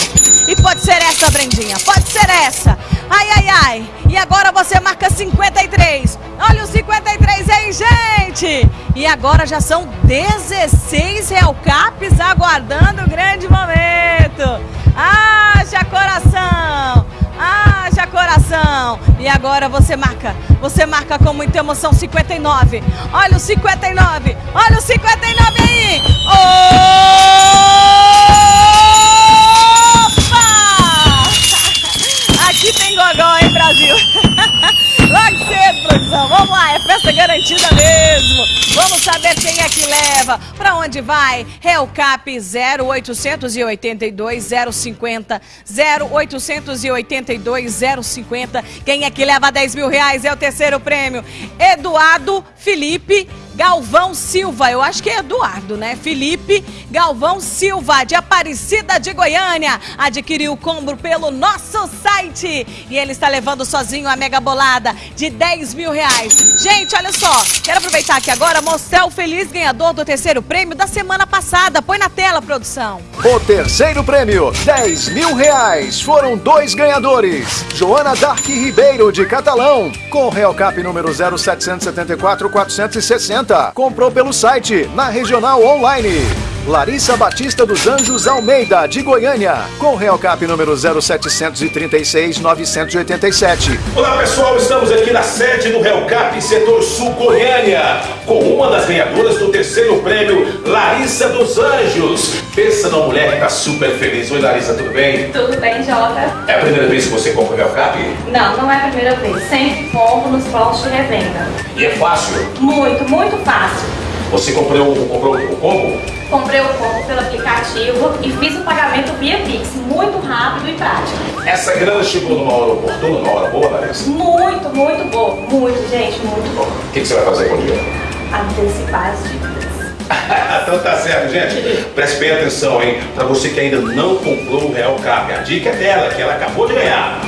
E pode ser essa, Brendinha. Pode ser essa. Ai, ai, ai. E agora você marca 53. Olha o 53 aí, gente. E agora já são 16 Real Caps aguardando o grande momento. Haja coração. Haja coração. E agora você marca. Você marca com muita emoção 59. Olha o 59. Olha o 59 aí. Opa! Tem gogó, hein, Brasil? Logo cedo, produção. Vamos lá, é festa garantida mesmo. Vamos saber quem é que leva. Pra onde vai? Cap 0882 050 0882 050. Quem é que leva 10 mil reais? É o terceiro prêmio. Eduardo Felipe Galvão Silva, eu acho que é Eduardo, né? Felipe Galvão Silva, de Aparecida de Goiânia, adquiriu o combo pelo nosso site. E ele está levando sozinho a mega bolada de 10 mil reais. Gente, olha só, quero aproveitar aqui agora mostrar o feliz ganhador do terceiro prêmio da semana passada. Põe na tela, produção. O terceiro prêmio, 10 mil reais. Foram dois ganhadores. Joana Dark Ribeiro, de Catalão, com Real Cap número 0774 460 Comprou pelo site, na Regional Online. Larissa Batista dos Anjos Almeida, de Goiânia, com Real Cap número 0736 987. Olá pessoal, estamos aqui na sede do Real Cap Setor Sul Goiânia, com uma das ganhadoras do terceiro prêmio, Larissa dos Anjos. Pensa numa mulher que tá super feliz. Oi Larissa, tudo bem? Tudo bem, Jota? É a primeira vez que você compra o Real Cap? Não, não é a primeira vez. Sempre compro nos postos de revenda. E é fácil? Muito, muito fácil. Você comprou, comprou o combo? Comprei o combo pelo aplicativo e fiz o pagamento via Pix, muito rápido e prático. Essa grana chegou numa hora oportuna, numa hora boa, Larissa? Muito, muito boa. Muito, gente, muito boa. O que, que você vai fazer com o dinheiro? Antecipar as dívidas. então tá certo, gente. Preste bem atenção, hein? Pra você que ainda não comprou o Real Cap, a dica é dela, que ela acabou de ganhar.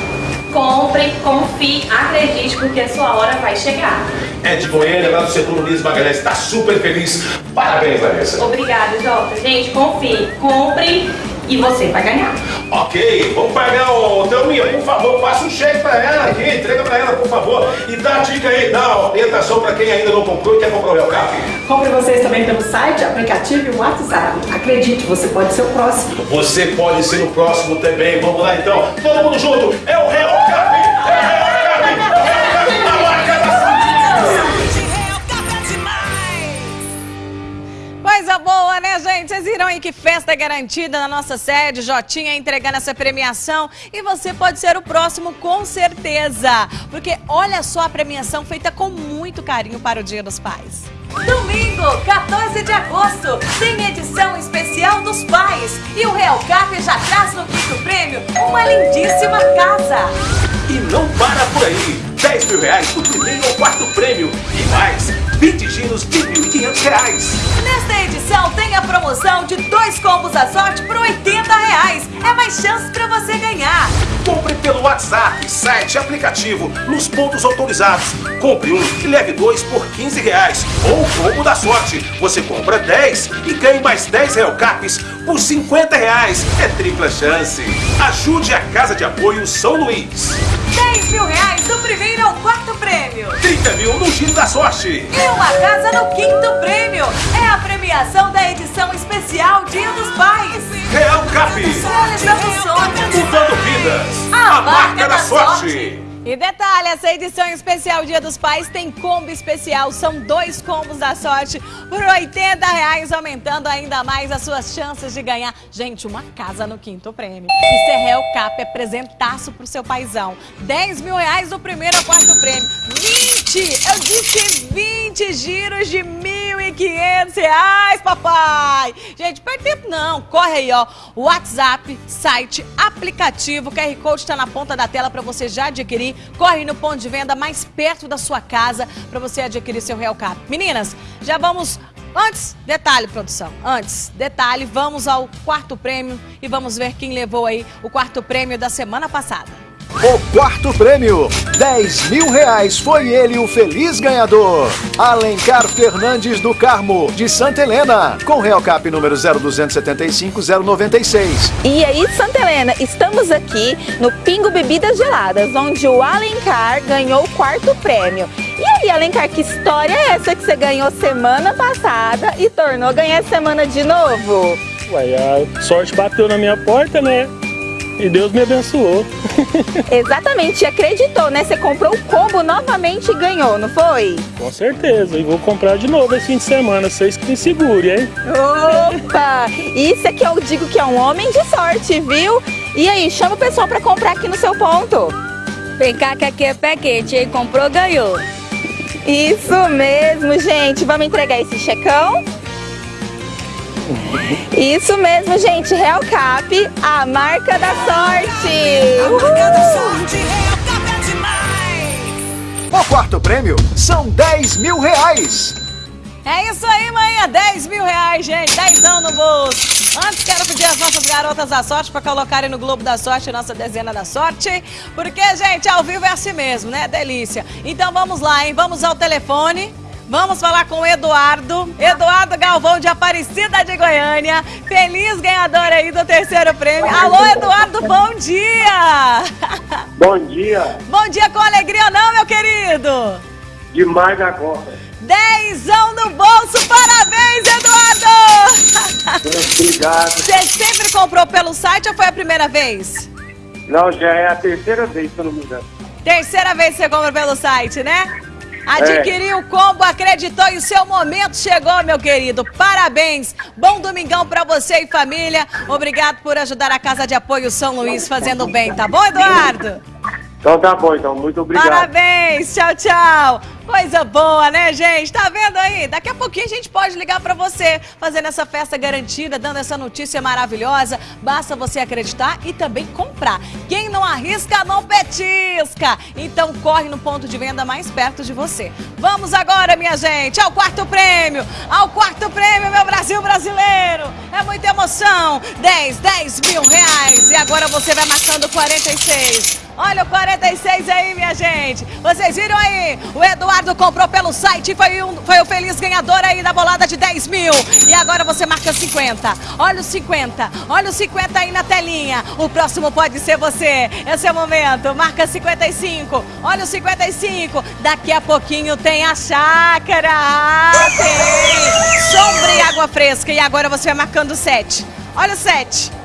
Compre, confie, acredite, porque a sua hora vai chegar. É de Goiânia, lá do setor Luiz Magalhães, está super feliz. Parabéns, Larissa. Obrigada, Jota. Gente, confie, compre e você vai ganhar. Ok, vamos pagar o Thelminha, por favor, passa um cheque para ela aqui, entrega para ela, por favor. E dá a dica aí, dá a orientação para quem ainda não comprou e quer comprar o Real Cap. Compre vocês também pelo site, aplicativo e WhatsApp. Acredite, você pode ser o próximo. Você pode ser o próximo também. Vamos lá então, todo mundo junto. É o Real Cap! É o Real Cap! É o Coisa boa, né, gente? Vocês viram aí que festa é garantida na nossa sede, Jotinha entregando essa premiação e você pode ser o próximo com certeza. Porque olha só a premiação feita com muito carinho para o Dia dos Pais. Domingo, 14 de agosto, tem edição especial dos pais. E o Real Cap já traz no quinto prêmio uma lindíssima casa. E não para por aí. 10 mil reais do primeiro ao quarto prêmio. E mais, 20 giros de R$ 1.500. Nesta edição tem a promoção de dois combos da sorte por 80 reais. É mais chance para você ganhar. Compre pelo WhatsApp, site, aplicativo, nos pontos autorizados. Compre um e leve dois por 15 reais. Ou o combo da sorte. Você compra 10 e ganhe mais 10 Real Caps por 50 reais. É tripla chance. Ajude a Casa de Apoio São Luís. 10 mil reais do primeiro ao quarto prêmio. 30 mil no Giro da Sorte. E uma casa no quinto prêmio. É a premiação da edição especial Dia dos Pais. Real Cap. Mudando vidas. A marca da sorte. E detalhe, essa edição especial Dia dos Pais tem combo especial. São dois combos da sorte por 80 reais, aumentando ainda mais as suas chances de ganhar. Gente, uma casa no quinto prêmio. E Serrel Cap é presentaço pro seu paizão. 10 mil reais do primeiro ao quarto prêmio. 20! Eu disse 20 giros de 1.500 reais, papai! Gente, perde tempo não. Corre aí, ó. WhatsApp, site, aplicativo. O QR Code está na ponta da tela para você já adquirir. Corre no ponto de venda mais perto da sua casa para você adquirir seu Real Cap. Meninas, já vamos Antes, detalhe, produção. Antes, detalhe, vamos ao quarto prêmio e vamos ver quem levou aí o quarto prêmio da semana passada. O quarto prêmio, 10 mil reais, foi ele o feliz ganhador. Alencar Fernandes do Carmo, de Santa Helena, com Real Cap número 0275-096. E aí, Santa Helena, estamos aqui no Pingo Bebidas Geladas, onde o Alencar ganhou o quarto prêmio. E aí, Alencar, que história é essa que você ganhou semana passada e tornou ganhar semana de novo? Ué, a sorte bateu na minha porta, né? E Deus me abençoou. Exatamente, acreditou, né? Você comprou o combo novamente e ganhou, não foi? Com certeza, e vou comprar de novo esse fim de semana, vocês que me segurem, hein? Opa! Isso é que eu digo que é um homem de sorte, viu? E aí, chama o pessoal pra comprar aqui no seu ponto. Vem cá que aqui é pé quente, hein? Comprou, ganhou. Isso mesmo, gente. Vamos entregar esse checão? Isso mesmo, gente. Real Cap, a marca da sorte. A marca da sorte, Real Cap é demais. O quarto prêmio são 10 mil reais. É isso aí, manhã. 10 mil reais, gente. 10 no bolso. Antes, quero pedir às nossas garotas da sorte para colocarem no Globo da Sorte nossa dezena da sorte. Porque, gente, ao vivo é assim mesmo, né? Delícia. Então vamos lá, hein? Vamos ao telefone. Vamos falar com o Eduardo. Eduardo Galvão de Aparecida de Goiânia. Feliz ganhador aí do terceiro prêmio. Alô, Eduardo, bom dia! Bom dia. Bom dia com alegria ou não, meu querido? Demais agora. Dezão no bolso, parabéns, Eduardo! Obrigado. Você sempre comprou pelo site ou foi a primeira vez? Não, já é a terceira vez, se eu não me engano. Terceira vez que você compra pelo site, né? Adquiriu o combo, acreditou e o seu momento chegou, meu querido. Parabéns. Bom domingão pra você e família. Obrigado por ajudar a Casa de Apoio São Luís fazendo bem, tá bom, Eduardo? Então tá bom, então. Muito obrigado. Parabéns. Tchau, tchau. Coisa boa, né, gente? Tá vendo aí? Daqui a pouquinho a gente pode ligar para você, fazendo essa festa garantida, dando essa notícia maravilhosa. Basta você acreditar e também comprar. Quem não arrisca, não petisca. Então corre no ponto de venda mais perto de você. Vamos agora, minha gente, ao quarto prêmio. Ao quarto prêmio, meu Brasil brasileiro. É muita emoção. 10, 10 mil reais. E agora você vai marcando 46. Olha o 46 aí, minha gente. Vocês viram aí? O Eduardo comprou pelo site e foi, um, foi o feliz ganhador aí da bolada de 10 mil. E agora você marca 50. Olha o 50. Olha o 50 aí na telinha. O próximo pode ser você. Esse é o momento. Marca 55. Olha o 55. Daqui a pouquinho tem a chácara. Ah, tem. Sombra e água fresca. E agora você vai marcando 7. Olha o 7.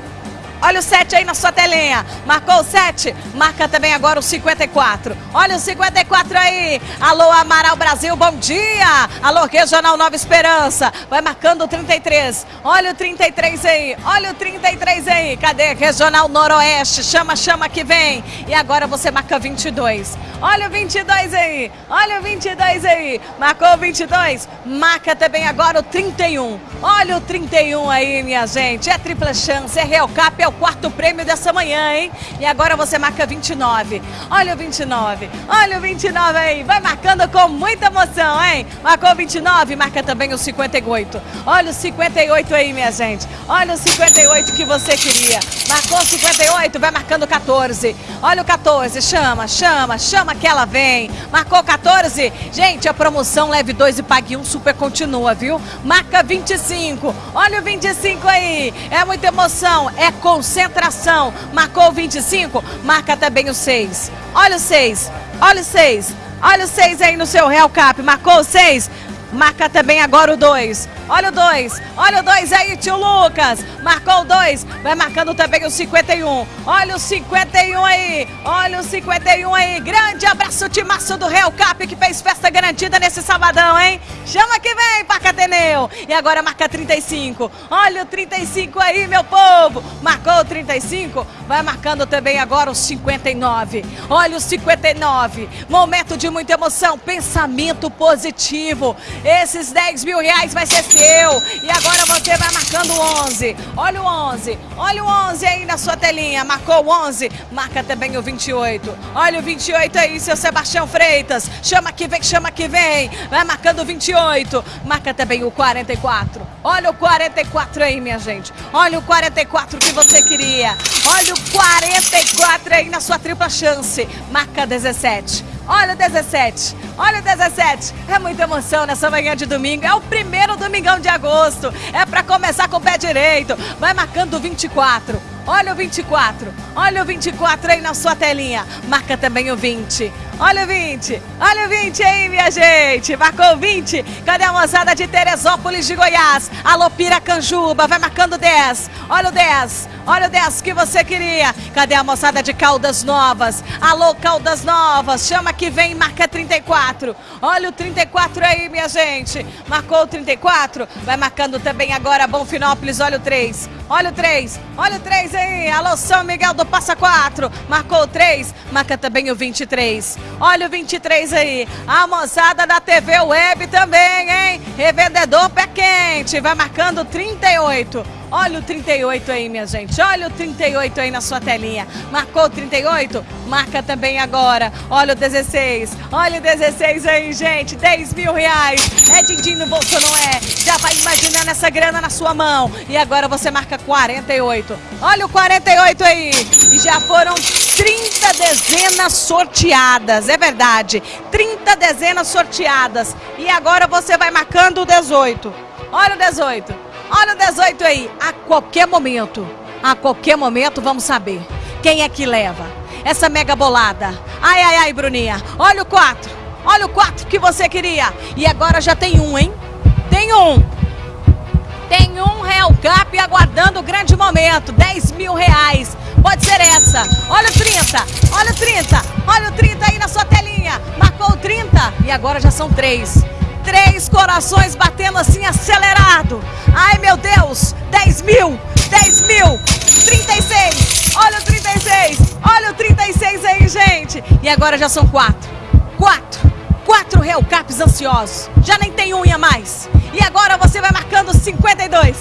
Olha o 7 aí na sua telinha. Marcou o 7? Marca também agora o 54. Olha o 54 aí. Alô, Amaral Brasil, bom dia. Alô, Regional Nova Esperança. Vai marcando o 33. Olha o 33 aí. Olha o 33 aí. Cadê? Regional Noroeste. Chama, chama que vem. E agora você marca 22. Olha o 22 aí. Olha o 22 aí. Marcou o 22? Marca também agora o 31. Olha o 31 aí, minha gente. É tripla chance, é Real Cap, é o quarto prêmio dessa manhã, hein? E agora você marca 29. Olha o 29. Olha o 29 aí. Vai marcando com muita emoção, hein? Marcou 29, marca também o 58. Olha o 58 aí, minha gente. Olha o 58 que você queria. Marcou 58, vai marcando 14. Olha o 14, chama, chama, chama que ela vem. Marcou 14. Gente, a promoção leve 2 e pague 1 um, super continua, viu? Marca 25. Olha o 25 aí. É muita emoção, é concentração. Marcou o 25, marca também o 6. Olha o 6. Olha o 6. Olha o 6 aí no seu Real Cap. Marcou o 6? Marca também agora o 2. Olha o 2. Olha o 2 aí, tio Lucas. Marcou o 2. Vai marcando também o 51. Olha o 51 aí. Olha o 51 aí. Grande abraço, timaço do Real Cap que fez festa garantida nesse sabadão, hein? Chama que vem, Pacateneu. E agora marca 35. Olha o 35 aí, meu povo. Marcou o 35. Vai marcando também agora o 59. Olha o 59. Momento de muita emoção. Pensamento positivo. Esses 10 mil reais vai ser seu. E agora você vai marcando o 11. Olha o 11. Olha o 11 aí na sua telinha. Marcou o 11. Marca também o 28. Olha o 28 aí, seu Sebastião Freitas. Chama que vem, chama que vem. Vai marcando o 28. Marca também o 44. Olha o 44 aí, minha gente. Olha o 44 que você queria. Olha o 44 aí na sua tripla chance. Marca 17. Olha o 17, olha o 17. É muita emoção nessa manhã de domingo. É o primeiro domingão de agosto. É para começar com o pé direito. Vai marcando o 24. Olha o 24. Olha o 24 aí na sua telinha. Marca também o 20. Olha o 20. Olha o 20 aí, minha gente. Marcou o 20. Cadê a moçada de Teresópolis de Goiás? Alô, Piracanjuba. Vai marcando 10. Olha o 10. Olha o 10 que você queria. Cadê a moçada de Caldas Novas? Alô, Caldas Novas. Chama que vem, marca 34. Olha o 34 aí, minha gente. Marcou o 34. Vai marcando também agora Bonfinópolis. Olha o 3. Olha o 3. Olha o 3 aí. Alô, São Miguel do Passa 4. Marcou o 3. Marca também o 23. Olha o 23 aí. A moçada da TV Web também, hein? Revendedor pé quente. Vai marcando 38. Olha o 38 aí, minha gente. Olha o 38 aí na sua telinha. Marcou o 38? Marca também agora. Olha o 16. Olha o 16 aí, gente. 10 mil reais. É din-din no bolso, não é? Já vai imaginando essa grana na sua mão. E agora você marca 48. Olha o 48 aí. E já foram 30 dezenas sorteadas. É verdade. 30 dezenas sorteadas. E agora você vai marcando o 18. Olha o 18. Olha o 18 aí. A qualquer momento, a qualquer momento, vamos saber quem é que leva essa mega bolada. Ai, ai, ai, Bruninha. Olha o 4. Olha o 4 que você queria. E agora já tem um, hein? Tem um. Tem um Real Cap aguardando o grande momento. 10 mil reais. Pode ser essa. Olha o 30. Olha o 30. Olha o 30 aí na sua telinha. Marcou o 30. E agora já são três. Três corações batendo assim acelerado. Ai meu Deus, 10 mil, 10 mil, 36. Olha o 36, olha o 36 aí, gente. E agora já são quatro. Quatro. Quatro Real Caps ansiosos. Já nem tem unha mais. E agora você vai marcando 52.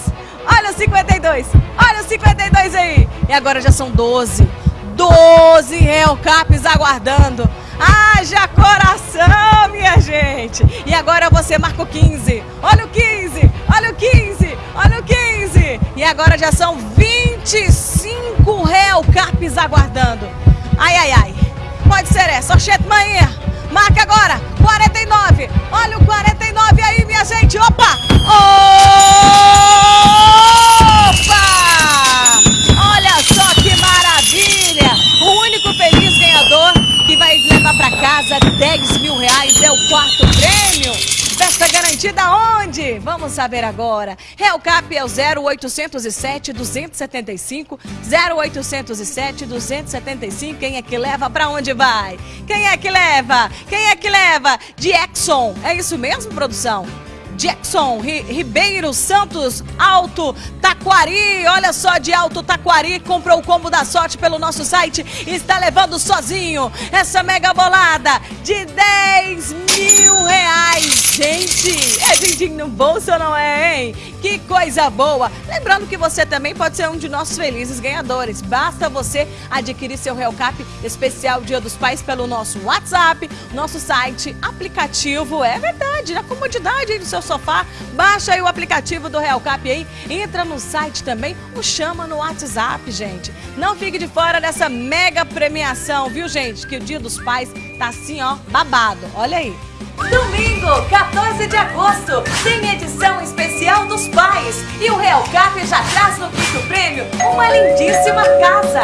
Olha o 52. Olha o 52 aí. E agora já são 12. 12 Real Caps aguardando. Haja coração, minha gente! E agora você marca o 15. Olha o 15, olha o 15, olha o 15. E agora já são 25 Real Caps aguardando. Ai, ai, ai. Pode ser essa. Oxente, manhã. Marca agora. 49. Olha o 49 aí, minha gente. Opa! Opa! Casa 10 mil reais é o quarto prêmio. Festa garantida onde? Vamos saber agora. Real Cap é o 0807 275 0807 275. Quem é que leva? Para onde vai? Quem é que leva? Quem é que leva? De Exxon. É isso mesmo, produção? Jackson Ri Ribeiro Santos Alto Taquari. Olha só, de Alto Taquari comprou o combo da sorte pelo nosso site e está levando sozinho essa mega bolada de 10 mil reais. Gente, é din no bolso, não é, hein? Que coisa boa! Lembrando que você também pode ser um de nossos felizes ganhadores. Basta você adquirir seu Real Cap especial Dia dos Pais pelo nosso WhatsApp, nosso site, aplicativo. É verdade, na comodidade aí do seu sofá. Baixa aí o aplicativo do Real Cap aí, entra no site também ou chama no WhatsApp, gente. Não fique de fora dessa mega premiação, viu, gente? Que o Dia dos Pais tá assim, ó, babado. Olha aí. Domingo, 14 de agosto, tem edição especial dos pais. E o Real Cap já traz no quinto prêmio uma lindíssima casa.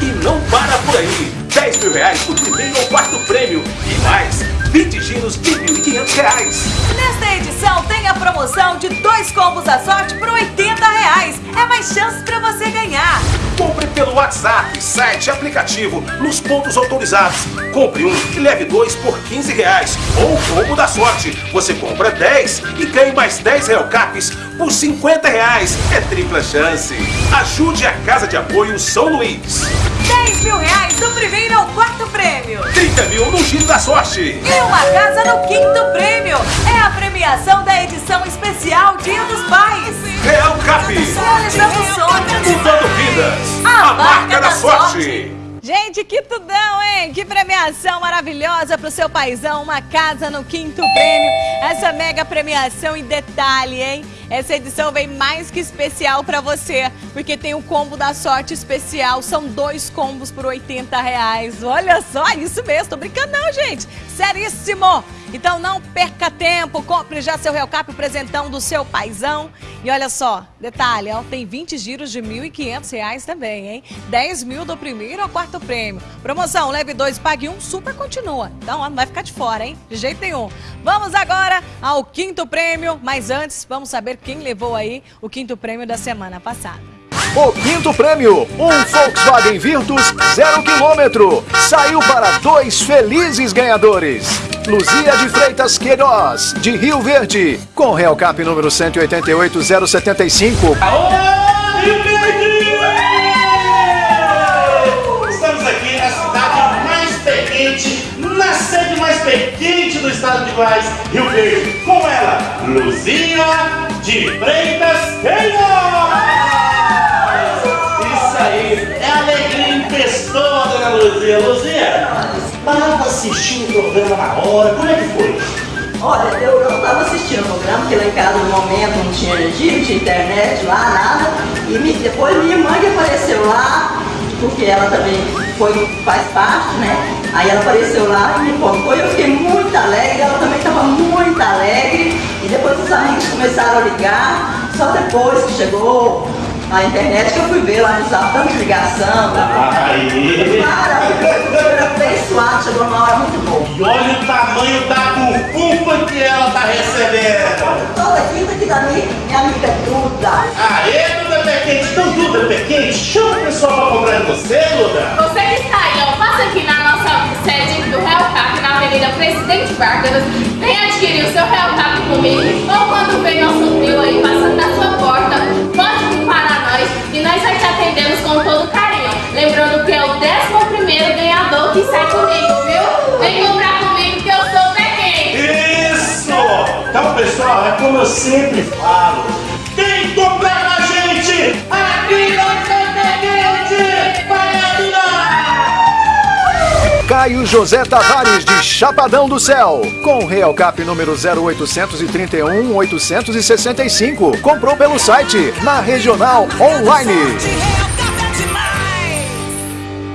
E não para por aí. 10 mil reais por primeiro ou quarto prêmio. E mais, 20 giros de R$ 1.500. Nesta edição tem a promoção de dois combos da sorte por 80 reais. É mais chances para você ganhar. Compre pelo WhatsApp, site, aplicativo, nos pontos autorizados. Compre um e leve dois por 15 reais. Ou o combo da sorte. Você compra 10 e ganhe mais 10 Real Caps por 50 reais. É tripla chance. Ajude a Casa de Apoio São Luís. 10 mil reais do primeiro ao quarto prêmio. 30 mil no Giro da Sorte. E uma casa no quinto prêmio. É a premiação da edição especial Dia dos Pais. Real Cap. Realizando sonhos. Mudando vidas. A marca da sorte. Gente, Gente, que tudão, hein? Que premiação maravilhosa pro seu paizão, uma casa no quinto prêmio. Essa mega premiação em detalhe, hein? Essa edição vem mais que especial pra você, porque tem o combo da sorte especial. São dois combos por 80 reais. Olha só, isso mesmo, tô brincando não, gente. Seríssimo! Então não perca tempo, compre já seu Real Cap, presentão do seu paizão. E olha só, detalhe, ó, tem 20 giros de R$ 1.500 também, hein? 10 mil do primeiro ao quarto prêmio. Promoção, leve dois, pague um, super continua. Então, ó, não vai ficar de fora, hein? De jeito nenhum. Vamos agora ao quinto prêmio, mas antes, vamos saber quem levou aí o quinto prêmio da semana passada. O quinto prêmio, um Volkswagen Virtus zero quilômetro, saiu para dois felizes ganhadores. Luzia de Freitas Queiroz, de Rio Verde, com Real Cap número 188075. Estamos aqui na cidade mais pequente, na sede mais pequente do estado de Goiás, Rio Verde. Com ela, Luzia de Freitas Queiroz. Isso aí, é alegria em pessoa, dona Luzia. Luzia, estava assistindo o programa na hora, como é que foi? Olha, eu não estava assistindo o programa, porque lá em casa no momento não tinha energia, não tinha internet lá, nada. E me- depois minha irmã que apareceu lá, porque ela também foi, faz parte, né? Aí ela apareceu lá e me contou, eu fiquei muito alegre, ela também estava muito alegre. E depois os amigos começaram a ligar, só depois que chegou a internet que eu fui ver lá no zap, tanta ligação. Aí. Maravilhoso, foi abençoado, chegou uma hora muito boa. E olha o tamanho da bufunfa que ela tá recebendo. Toda quinta aqui da minha, minha amiga Duda. Aê, Duda Pequente. Então, Duda Pequente, chama o pessoal pra comprar de você, Duda. Você que está aí, ó, passa aqui na nossa sede do Real Cap, na Avenida Presidente Vargas. Vem adquirir o seu Real Cap comigo. Ou quando vem nosso trio aí passando na sua porta, pode para nós e nós vai te atendemos com todo carinho. Lembrando que é o 11 ganhador que sai comigo, viu? Vem comprar comigo que eu sou pequeno. Isso! Então, pessoal, é como eu sempre falo. Caio José Tavares, de Chapadão do Céu, com Real Cap número 0831 865. Comprou pelo site, na Regional Online.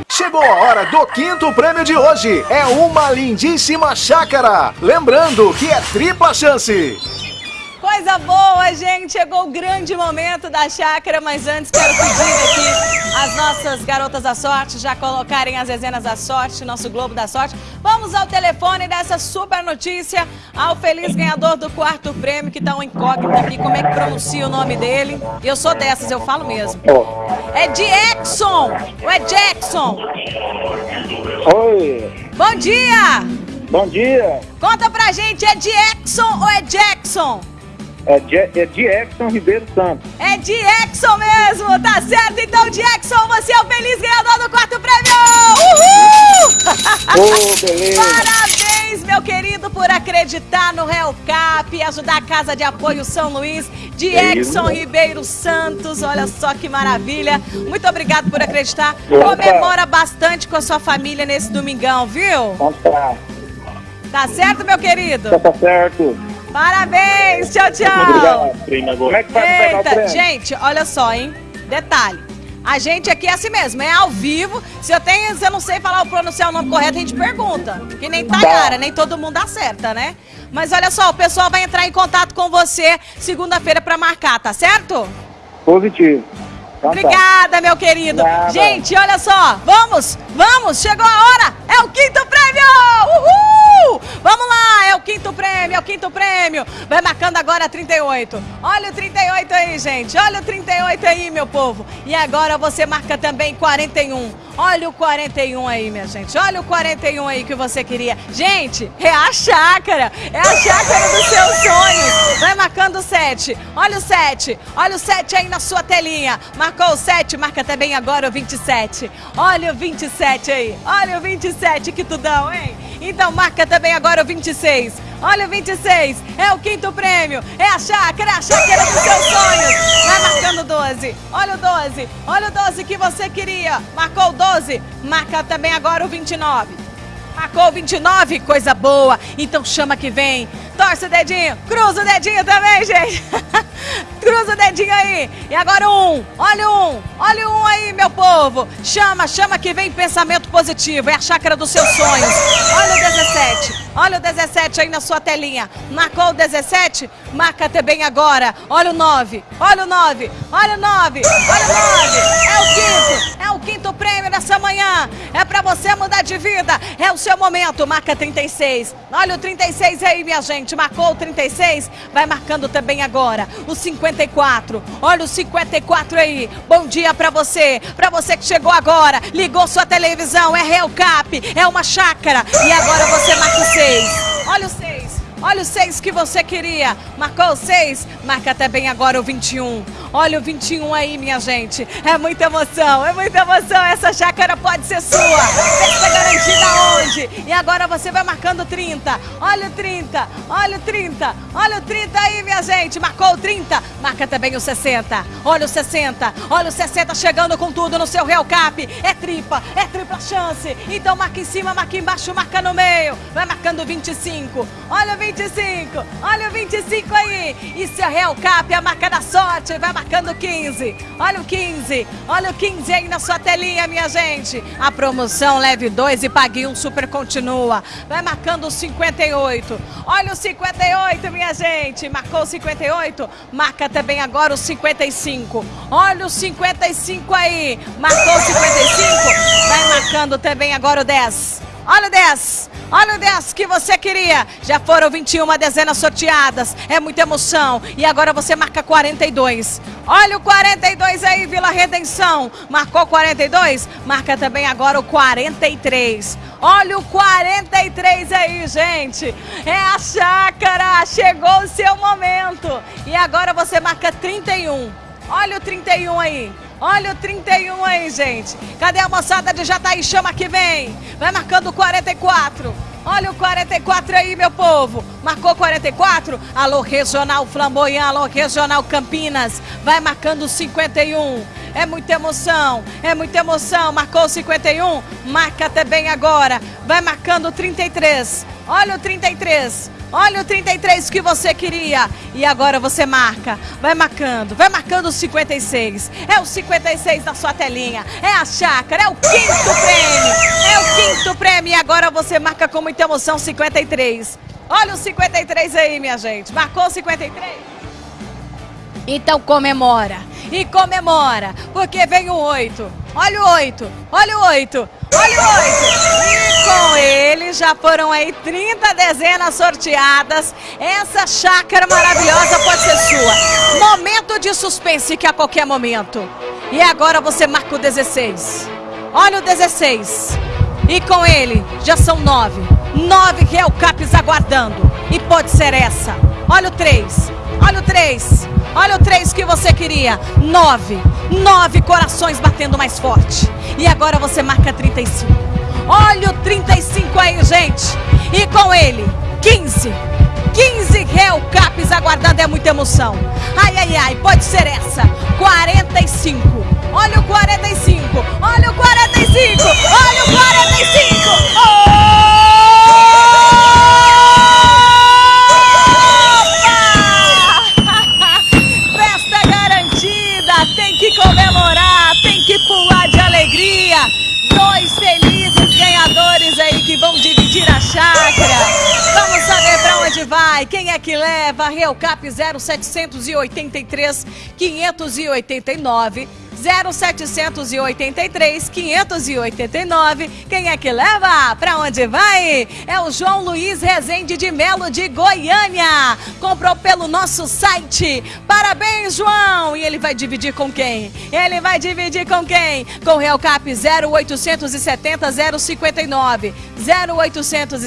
Chegou a hora do quinto prêmio de hoje. É uma lindíssima chácara. Lembrando que é tripla chance. Coisa boa, gente! Chegou o grande momento da chácara, mas antes quero pedir aqui as nossas garotas da sorte já colocarem as dezenas da sorte, nosso Globo da Sorte. Vamos ao telefone dessa super notícia ao feliz ganhador do quarto prêmio, que tá um incógnito aqui, como é que pronuncia o nome dele. Eu sou dessas, eu falo mesmo. É Jackson! Ou é Jackson? Oi, Bom dia! bom dia. Conta pra gente, é Jackson ou é Jackson? É, é Jackson Ribeiro Santos. É Jackson mesmo, tá certo? Então, Jackson, você é o feliz ganhador do quarto prêmio! Uhul! Ô, beleza. Parabéns, meu querido, por acreditar no Real Cap e ajudar a Casa de Apoio São Luís. Jackson isso. Ribeiro Santos, olha só que maravilha. Muito obrigado por acreditar. Opa. Comemora bastante com a sua família nesse domingão, viu? Tá, certo, meu querido? tá certo. Parabéns, tchau, tchau. Obrigado. Como é que faz pra pegar o Eita, prêmio? gente, olha só, hein? Detalhe. A gente aqui é assim mesmo, é ao vivo. Se eu tenho, se eu não sei falar o pronunciar o nome correto, a gente pergunta. Que nem Tayara, nem todo mundo acerta, né? Mas olha só, o pessoal vai entrar em contato com você segunda-feira pra marcar, tá certo? Positivo. Então tá. Obrigada, meu querido. Nada. Gente, olha só, vamos, vamos, chegou a hora, é o quinto prêmio! Uhul! Vamos lá, é o quinto prêmio, é o quinto prêmio. Vai marcando agora 38. Olha o 38 aí, gente, olha o 38 aí, meu povo. E agora você marca também 41. Olha o 41 aí, minha gente. Olha o 41 aí que você queria. Gente, é a chácara. É a chácara dos seus sonhos. Vai marcando o 7. Olha o 7. Olha o 7 aí na sua telinha. Marcou Marcou o 7, marca também agora o 27. Olha o 27 aí. Olha o 27, que tudão, hein? Então marca também agora o 26. Olha o 26, é o quinto prêmio, é a chácara, a chácara dos seus sonhos. Vai marcando o 12, olha o 12, olha o 12 que você queria. Marcou o 12, marca também agora o 29. Marcou o 29, coisa boa. Então chama que vem. Torce o dedinho, cruza o dedinho também, gente. cruza o dedinho aí. E agora um, olha um, olha um aí, meu povo. Chama, chama que vem pensamento positivo. É a chácara dos seus sonhos. Olha o 17, olha o 17 aí na sua telinha. Marcou o 17? Marca também agora. Olha o 9, olha o 9, olha o 9, olha o 9. É o quinto, é o quinto prêmio dessa manhã. É pra você mudar de vida. É o seu momento. Marca 36. Olha o 36 aí, minha gente. Marcou o 36. Vai marcando também agora. O 54. Olha o 54 aí. Bom dia pra você. Pra você que chegou agora. Ligou sua televisão. É Real Cap. É uma chácara. E agora você marca o 6. Olha o 6. Olha o 6 que você queria. Marcou o 6? Marca também agora o 21. Olha o 21 aí, minha gente. É muita emoção, é muita emoção. Essa chácara pode ser sua. Está garantida onde? E agora você vai marcando 30. Olha o 30, olha o 30, olha o 30 aí, minha gente. Marcou o 30? Marca também o 60. Olha o 60, olha o 60 chegando com tudo no seu Real Cap. É tripa, é tripla chance. Então marca em cima, marca embaixo, marca no meio. Vai marcando 25. Olha o 25, olha o 25 aí. Isso é Real Cap, a marca da sorte. Vai marcando 15. Olha o 15, olha o 15 aí na sua telinha, minha gente. A promoção leve 2 e pague um super continua. Vai marcando o 58. Olha o 58, minha gente. Marcou o 58? Marca também agora o 55. Olha o 55 aí. Marcou o 55? Vai marcando também agora o 10. Olha o 10. Olha o 10 que você queria. Já foram 21 dezenas sorteadas. É muita emoção. E agora você marca 42. Olha o 42 aí, Vila Redenção. Marcou 42? Marca também agora o 43. Olha o 43 aí, gente. É a chácara. Chegou o seu momento. E agora você marca 31. Olha o 31 aí. Olha o 31 aí, gente. Cadê a moçada de Jataí? Chama que vem. Vai marcando o 44. Olha o 44 aí, meu povo. Marcou 44? Alô, Regional Flamboyant, alô, Regional Campinas. Vai marcando o 51. É muita emoção, é muita emoção. Marcou o 51? Marca também agora. Vai marcando o 33. Olha o 33. Olha o 33 que você queria. E agora você marca. Vai marcando. Vai marcando o 56. É o 56 da sua telinha. É a chácara. É o quinto prêmio. É o quinto prêmio. E agora você marca com muita emoção 53. Olha o 53 aí, minha gente. Marcou o 53? Então comemora. E comemora. Porque vem o 8. Olha o 8. Olha o 8. Olha o 8. E com ele já foram aí 30 dezenas sorteadas. Essa chácara maravilhosa pode ser sua. Momento de suspense que a qualquer momento. E agora você marca o 16. Olha o 16. E com ele já são nove. Nove Real Caps aguardando. E pode ser essa. Olha o 3. Olha o 3. Olha o 3 que você queria. Nove. Nove corações batendo mais forte. E agora você marca 35. Olha o 35 aí, gente. E com ele, 15. 15 Real Caps aguardando é muita emoção. Ai, ai, ai, pode ser essa. 45. Olha o 45. Olha o 45. Olha o 45. Opa! Festa garantida. Tem que comemorar. Tem que pular de alegria. Dois felizes ganhadores aí que vão dividir a chácara. Vamos saber pra onde vai. Quem é que leva? Real Cap 0783 589 0783 589. Quem é que leva? Pra onde vai? É o João Luiz Rezende de Melo de Goiânia. Comprou pelo nosso site. Parabéns, João! E ele vai dividir com quem? Ele vai dividir com quem? Com Real Cap 0870 059. 0870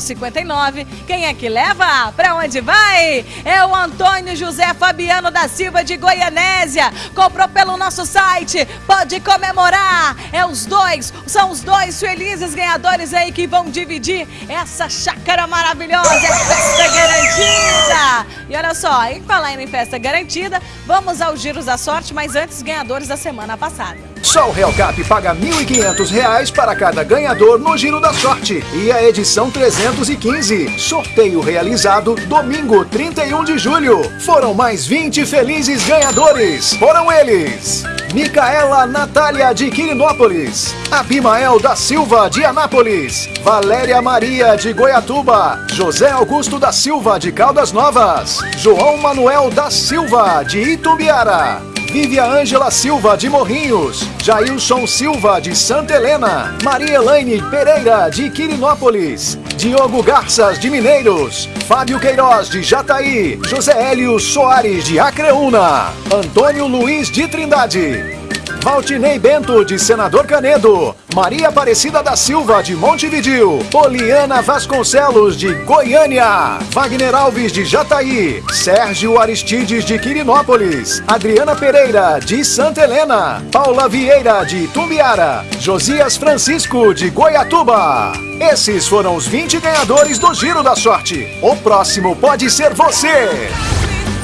059. Quem é que leva? Pra onde vai? É o Antônio José Fabiano da Silva de Goianésia. Comprou pelo pelo nosso site, pode comemorar. É os dois, são os dois felizes ganhadores aí que vão dividir essa chácara maravilhosa, é festa garantida. E olha só, em falar em festa garantida, vamos aos giros da sorte, mas antes ganhadores da semana passada. Só o Real Cap paga 1.500 reais para cada ganhador no Giro da Sorte. E a edição 315. Sorteio realizado domingo 31 de julho. Foram mais 20 felizes ganhadores. Foram eles. Micaela Natália de Quirinópolis, Abimael da Silva de Anápolis, Valéria Maria de Goiatuba, José Augusto da Silva de Caldas Novas, João Manuel da Silva de Itumbiara, Vívia Ângela Silva de Morrinhos, Jailson Silva de Santa Helena, Maria Elaine Pereira de Quirinópolis, Diogo Garças de Mineiros, Fábio Queiroz de Jataí, José Hélio Soares de Acreúna, Antônio Luiz de Trindade. Valtinei Bento, de Senador Canedo. Maria Aparecida da Silva, de Montevidil. Poliana Vasconcelos, de Goiânia. Wagner Alves, de Jataí. Sérgio Aristides, de Quirinópolis. Adriana Pereira, de Santa Helena. Paula Vieira, de Tumbiara. Josias Francisco, de Goiatuba. Esses foram os 20 ganhadores do Giro da Sorte. O próximo pode ser você.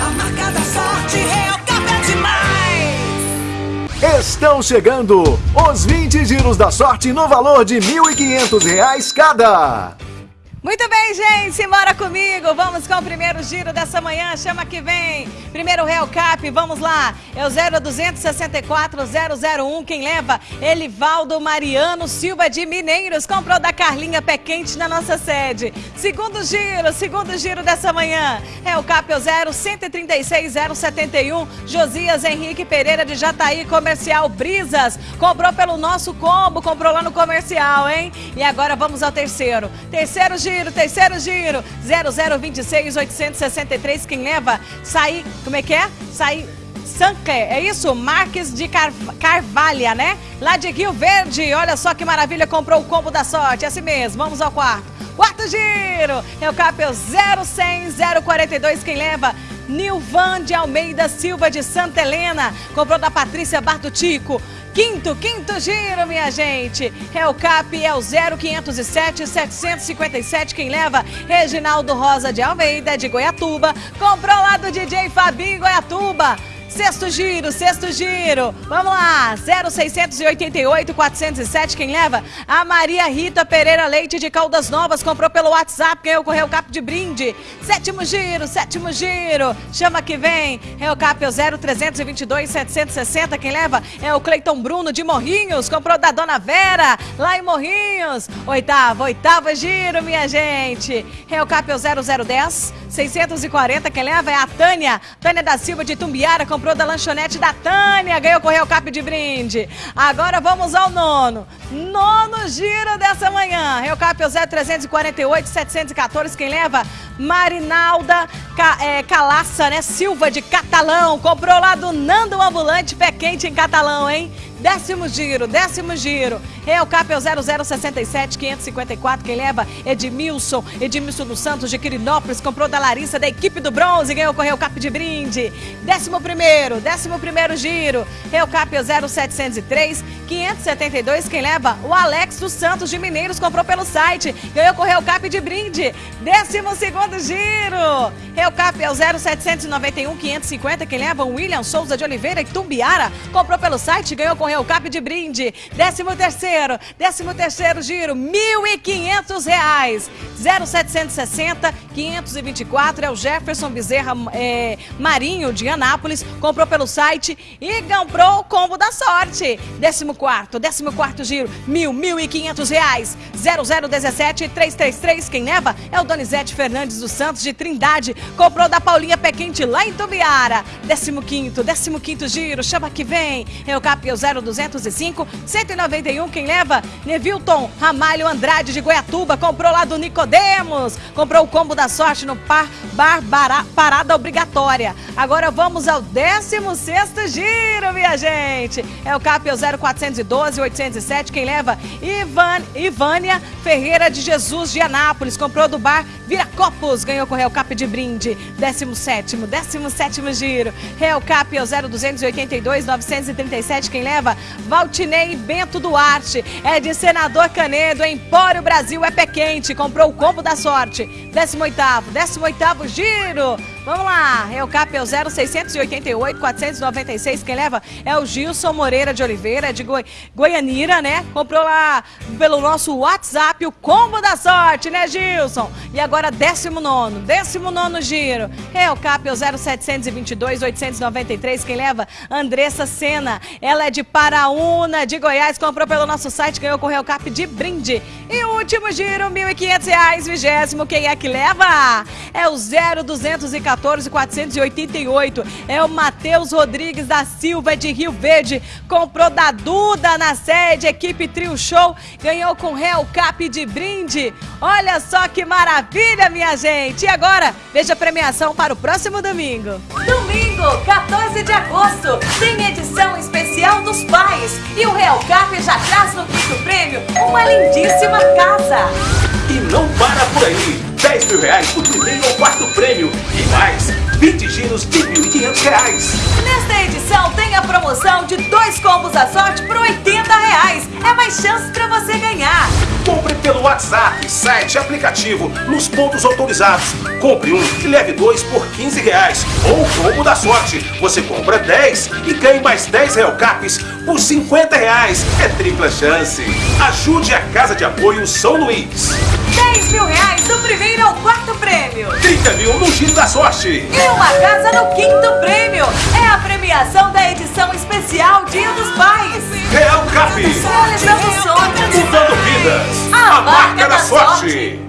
A marca da sorte, Real. Estão chegando os 20 giros da sorte no valor de R$ 1.500 cada. Muito bem, gente, simbora comigo. Vamos com o primeiro giro dessa manhã. Chama que vem. Primeiro Real Cap, vamos lá. É o 0264 001. Quem leva? Elivaldo Mariano Silva de Mineiros. Comprou da Carlinha Pé Quente na nossa sede. Segundo giro, segundo giro dessa manhã. Real Cap é o 0136 071. Josias Henrique Pereira de Jataí Comercial Brisas. Comprou pelo nosso combo, comprou lá no comercial, hein? E agora vamos ao terceiro. Terceiro giro giro, terceiro giro. 0026 863. Quem leva? Sai. Como é que é? Sai. Sancler, é isso? Marques de Car Carvalha, né? Lá de Rio Verde. Olha só que maravilha, comprou o combo da sorte. É assim mesmo. Vamos ao quarto. Quarto giro. É o Capel 0100 042. Quem leva? Nilvan de Almeida Silva de Santa Helena. Comprou da Patrícia Bartutico. Quinto, quinto giro, minha gente. É o CAP, é o 0507 757. Quem leva? Reginaldo Rosa de Almeida, de Goiatuba. Comprou lá do DJ Fabinho Goiatuba. Sexto giro, sexto giro. Vamos lá, 0688 407. Quem leva? A Maria Rita Pereira Leite de Caldas Novas. Comprou pelo WhatsApp, ganhou com o Cap de brinde. Sétimo giro, sétimo giro. Chama que vem. Real Cap é o 0322 760. Quem leva? É o Cleiton Bruno de Morrinhos. Comprou da Dona Vera, lá em Morrinhos. Oitavo, oitavo giro, minha gente. Real Cap é o 0010 640. Quem leva é a Tânia. Tânia da Silva de Tumbiara. Comprou da lanchonete da Tânia. Ganhou com o Real Cap de brinde. Agora vamos ao nono. Nono giro dessa manhã. Real Cap é o 0348 714. Quem leva? Marinalda é, Calaça, né? Silva de Catalão. Comprou lá do Nando Ambulante, pé quente em Catalão, hein? Décimo giro, décimo giro. Real Cap é o 0067 554. Quem leva? Edmilson. Edmilson dos Santos de Quirinópolis. Comprou da Larissa da equipe do Bronze. Ganhou o Real Cap de brinde. Décimo primeiro, décimo primeiro giro. Real Cap é o 0703 572. Quem leva? O Alex dos Santos de Mineiros. Comprou pelo site. Ganhou o Real Cap de brinde. Décimo segundo giro. Real Cap é o 0791 550. Quem leva? O William Souza de Oliveira e Tumbiara. Comprou pelo site. Ganhou o Eucap de brinde. 13 terceiro, 13 terceiro giro, R$ 1.500. 0760 524 é o Jefferson Bezerra é, Marinho de Anápolis, comprou pelo site e comprou o combo da sorte. 14º, 14º giro, R$ 1.500. 0017 333, quem leva é o Donizete Fernandes dos Santos de Trindade, comprou da Paulinha Pequente lá em Tubiara. 15º, 15º giro, chama que vem. É o 0 205 191. Quem leva? Nevilton Ramalho Andrade de Goiatuba. Comprou lá do Nicodemos. Comprou o combo da sorte no par, bar, bará, parada obrigatória. Agora vamos ao 16º giro, minha gente. É o CAP é 0412 807. Quem leva? Ivan, Ivânia Ferreira de Jesus de Anápolis. Comprou do bar Viracopos. Ganhou com o Real Cap de brinde. 17º, 17º giro. Real Cap é o 0282 937. Quem leva? Valtinei Bento Duarte. É de Senador Canedo. Empório Brasil é pé quente. Comprou o combo da sorte. 18º, 18º giro. Vamos lá, é o CAP é o 0688 496. Quem leva é o Gilson Moreira de Oliveira, de Goi Goianira, né? Comprou lá pelo nosso WhatsApp o combo da sorte, né, Gilson? E agora, 19, 19 giro. É o CAP é o 0722 893. Quem leva? Andressa Sena. Ela é de Paraúna, de Goiás. Comprou pelo nosso site, ganhou com o Real Cap de brinde. E o último giro, R$ 1.500, vigésimo. Quem é que leva? É o 0214 488. É o Matheus Rodrigues da Silva de Rio Verde. Comprou da Duda na sede, equipe Trio Show. Ganhou com Real Cap de brinde. Olha só que maravilha, minha gente. E agora, veja a premiação para o próximo domingo. Domingo, 14 de agosto, tem edição especial dos pais. E o Real Cap já traz no quinto prêmio uma lindíssima casa. E não para por aí. 10 mil reais por primeiro ou quarto prêmio. E mais, 20 giros de 1.500 reais. Nesta edição tem a promoção de dois combos da sorte por 80 reais. É mais chance para você ganhar. Compre pelo WhatsApp, site, aplicativo, nos pontos autorizados. Compre um e leve dois por 15 reais. Ou o combo da sorte. Você compra 10 e ganhe mais 10 Real Caps por 50 reais. É tripla chance. Ajude a Casa de Apoio São Luís. 10 mil reais do primeiro ao quarto prêmio. 30 mil no Giro da Sorte. E uma casa no quinto prêmio. É a premiação da edição especial Dia dos Pais. Real Cap. Realizando sonhos. Mudando vidas. A A marca da sorte.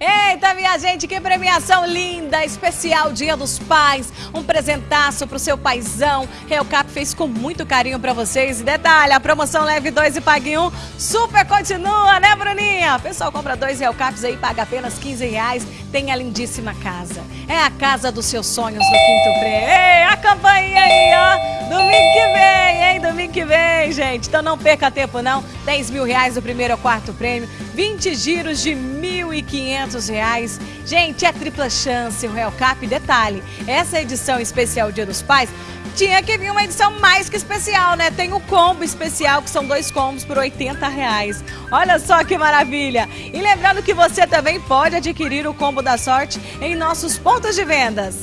Eita, minha gente, que premiação linda! Especial Dia dos Pais, um presentaço pro seu paizão. Real Cap fez com muito carinho pra vocês. E detalhe, a promoção leve dois e pague um, super continua, né, Bruninha? O pessoal compra dois Real Caps aí, paga apenas 15 reais, tem a lindíssima casa. É a casa dos seus sonhos no quinto prêmio. Ei, a campainha aí, ó! Domingo que vem, hein? Domingo que vem, gente. Então não perca tempo, não. 10 mil reais do primeiro ao quarto prêmio, 20 giros de 1.500 reais. Gente, é tripla chance o Real Cap. Detalhe, essa edição especial Dia dos Pais tinha que vir uma edição mais que especial, né? Tem o combo especial, que são dois combos por 80 reais. Olha só que maravilha! E lembrando que você também pode adquirir o combo da sorte em nossos pontos de vendas.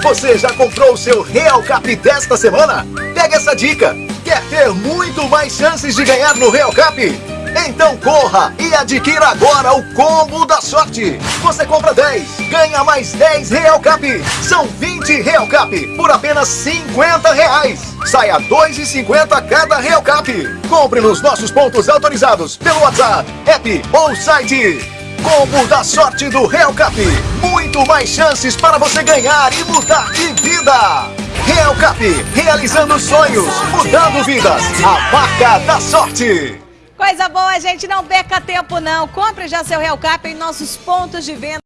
Você já comprou o seu Real Cap desta semana? Pega essa dica! Quer ter muito mais chances de ganhar no Real Cap? Então corra e adquira agora o combo da sorte. Você compra 10, ganha mais 10 Real Cap. São 20 Real Cap por apenas 50 reais. Saia 2,50 cada Real Cap. Compre nos nossos pontos autorizados pelo WhatsApp, app ou site. Combo da sorte do Real Cap. Muito mais chances para você ganhar e mudar de vida. Real Cap, realizando sonhos, mudando vidas. A marca da sorte. Coisa boa, gente. Não perca tempo, não. Compre já seu Real Cap em nossos pontos de venda.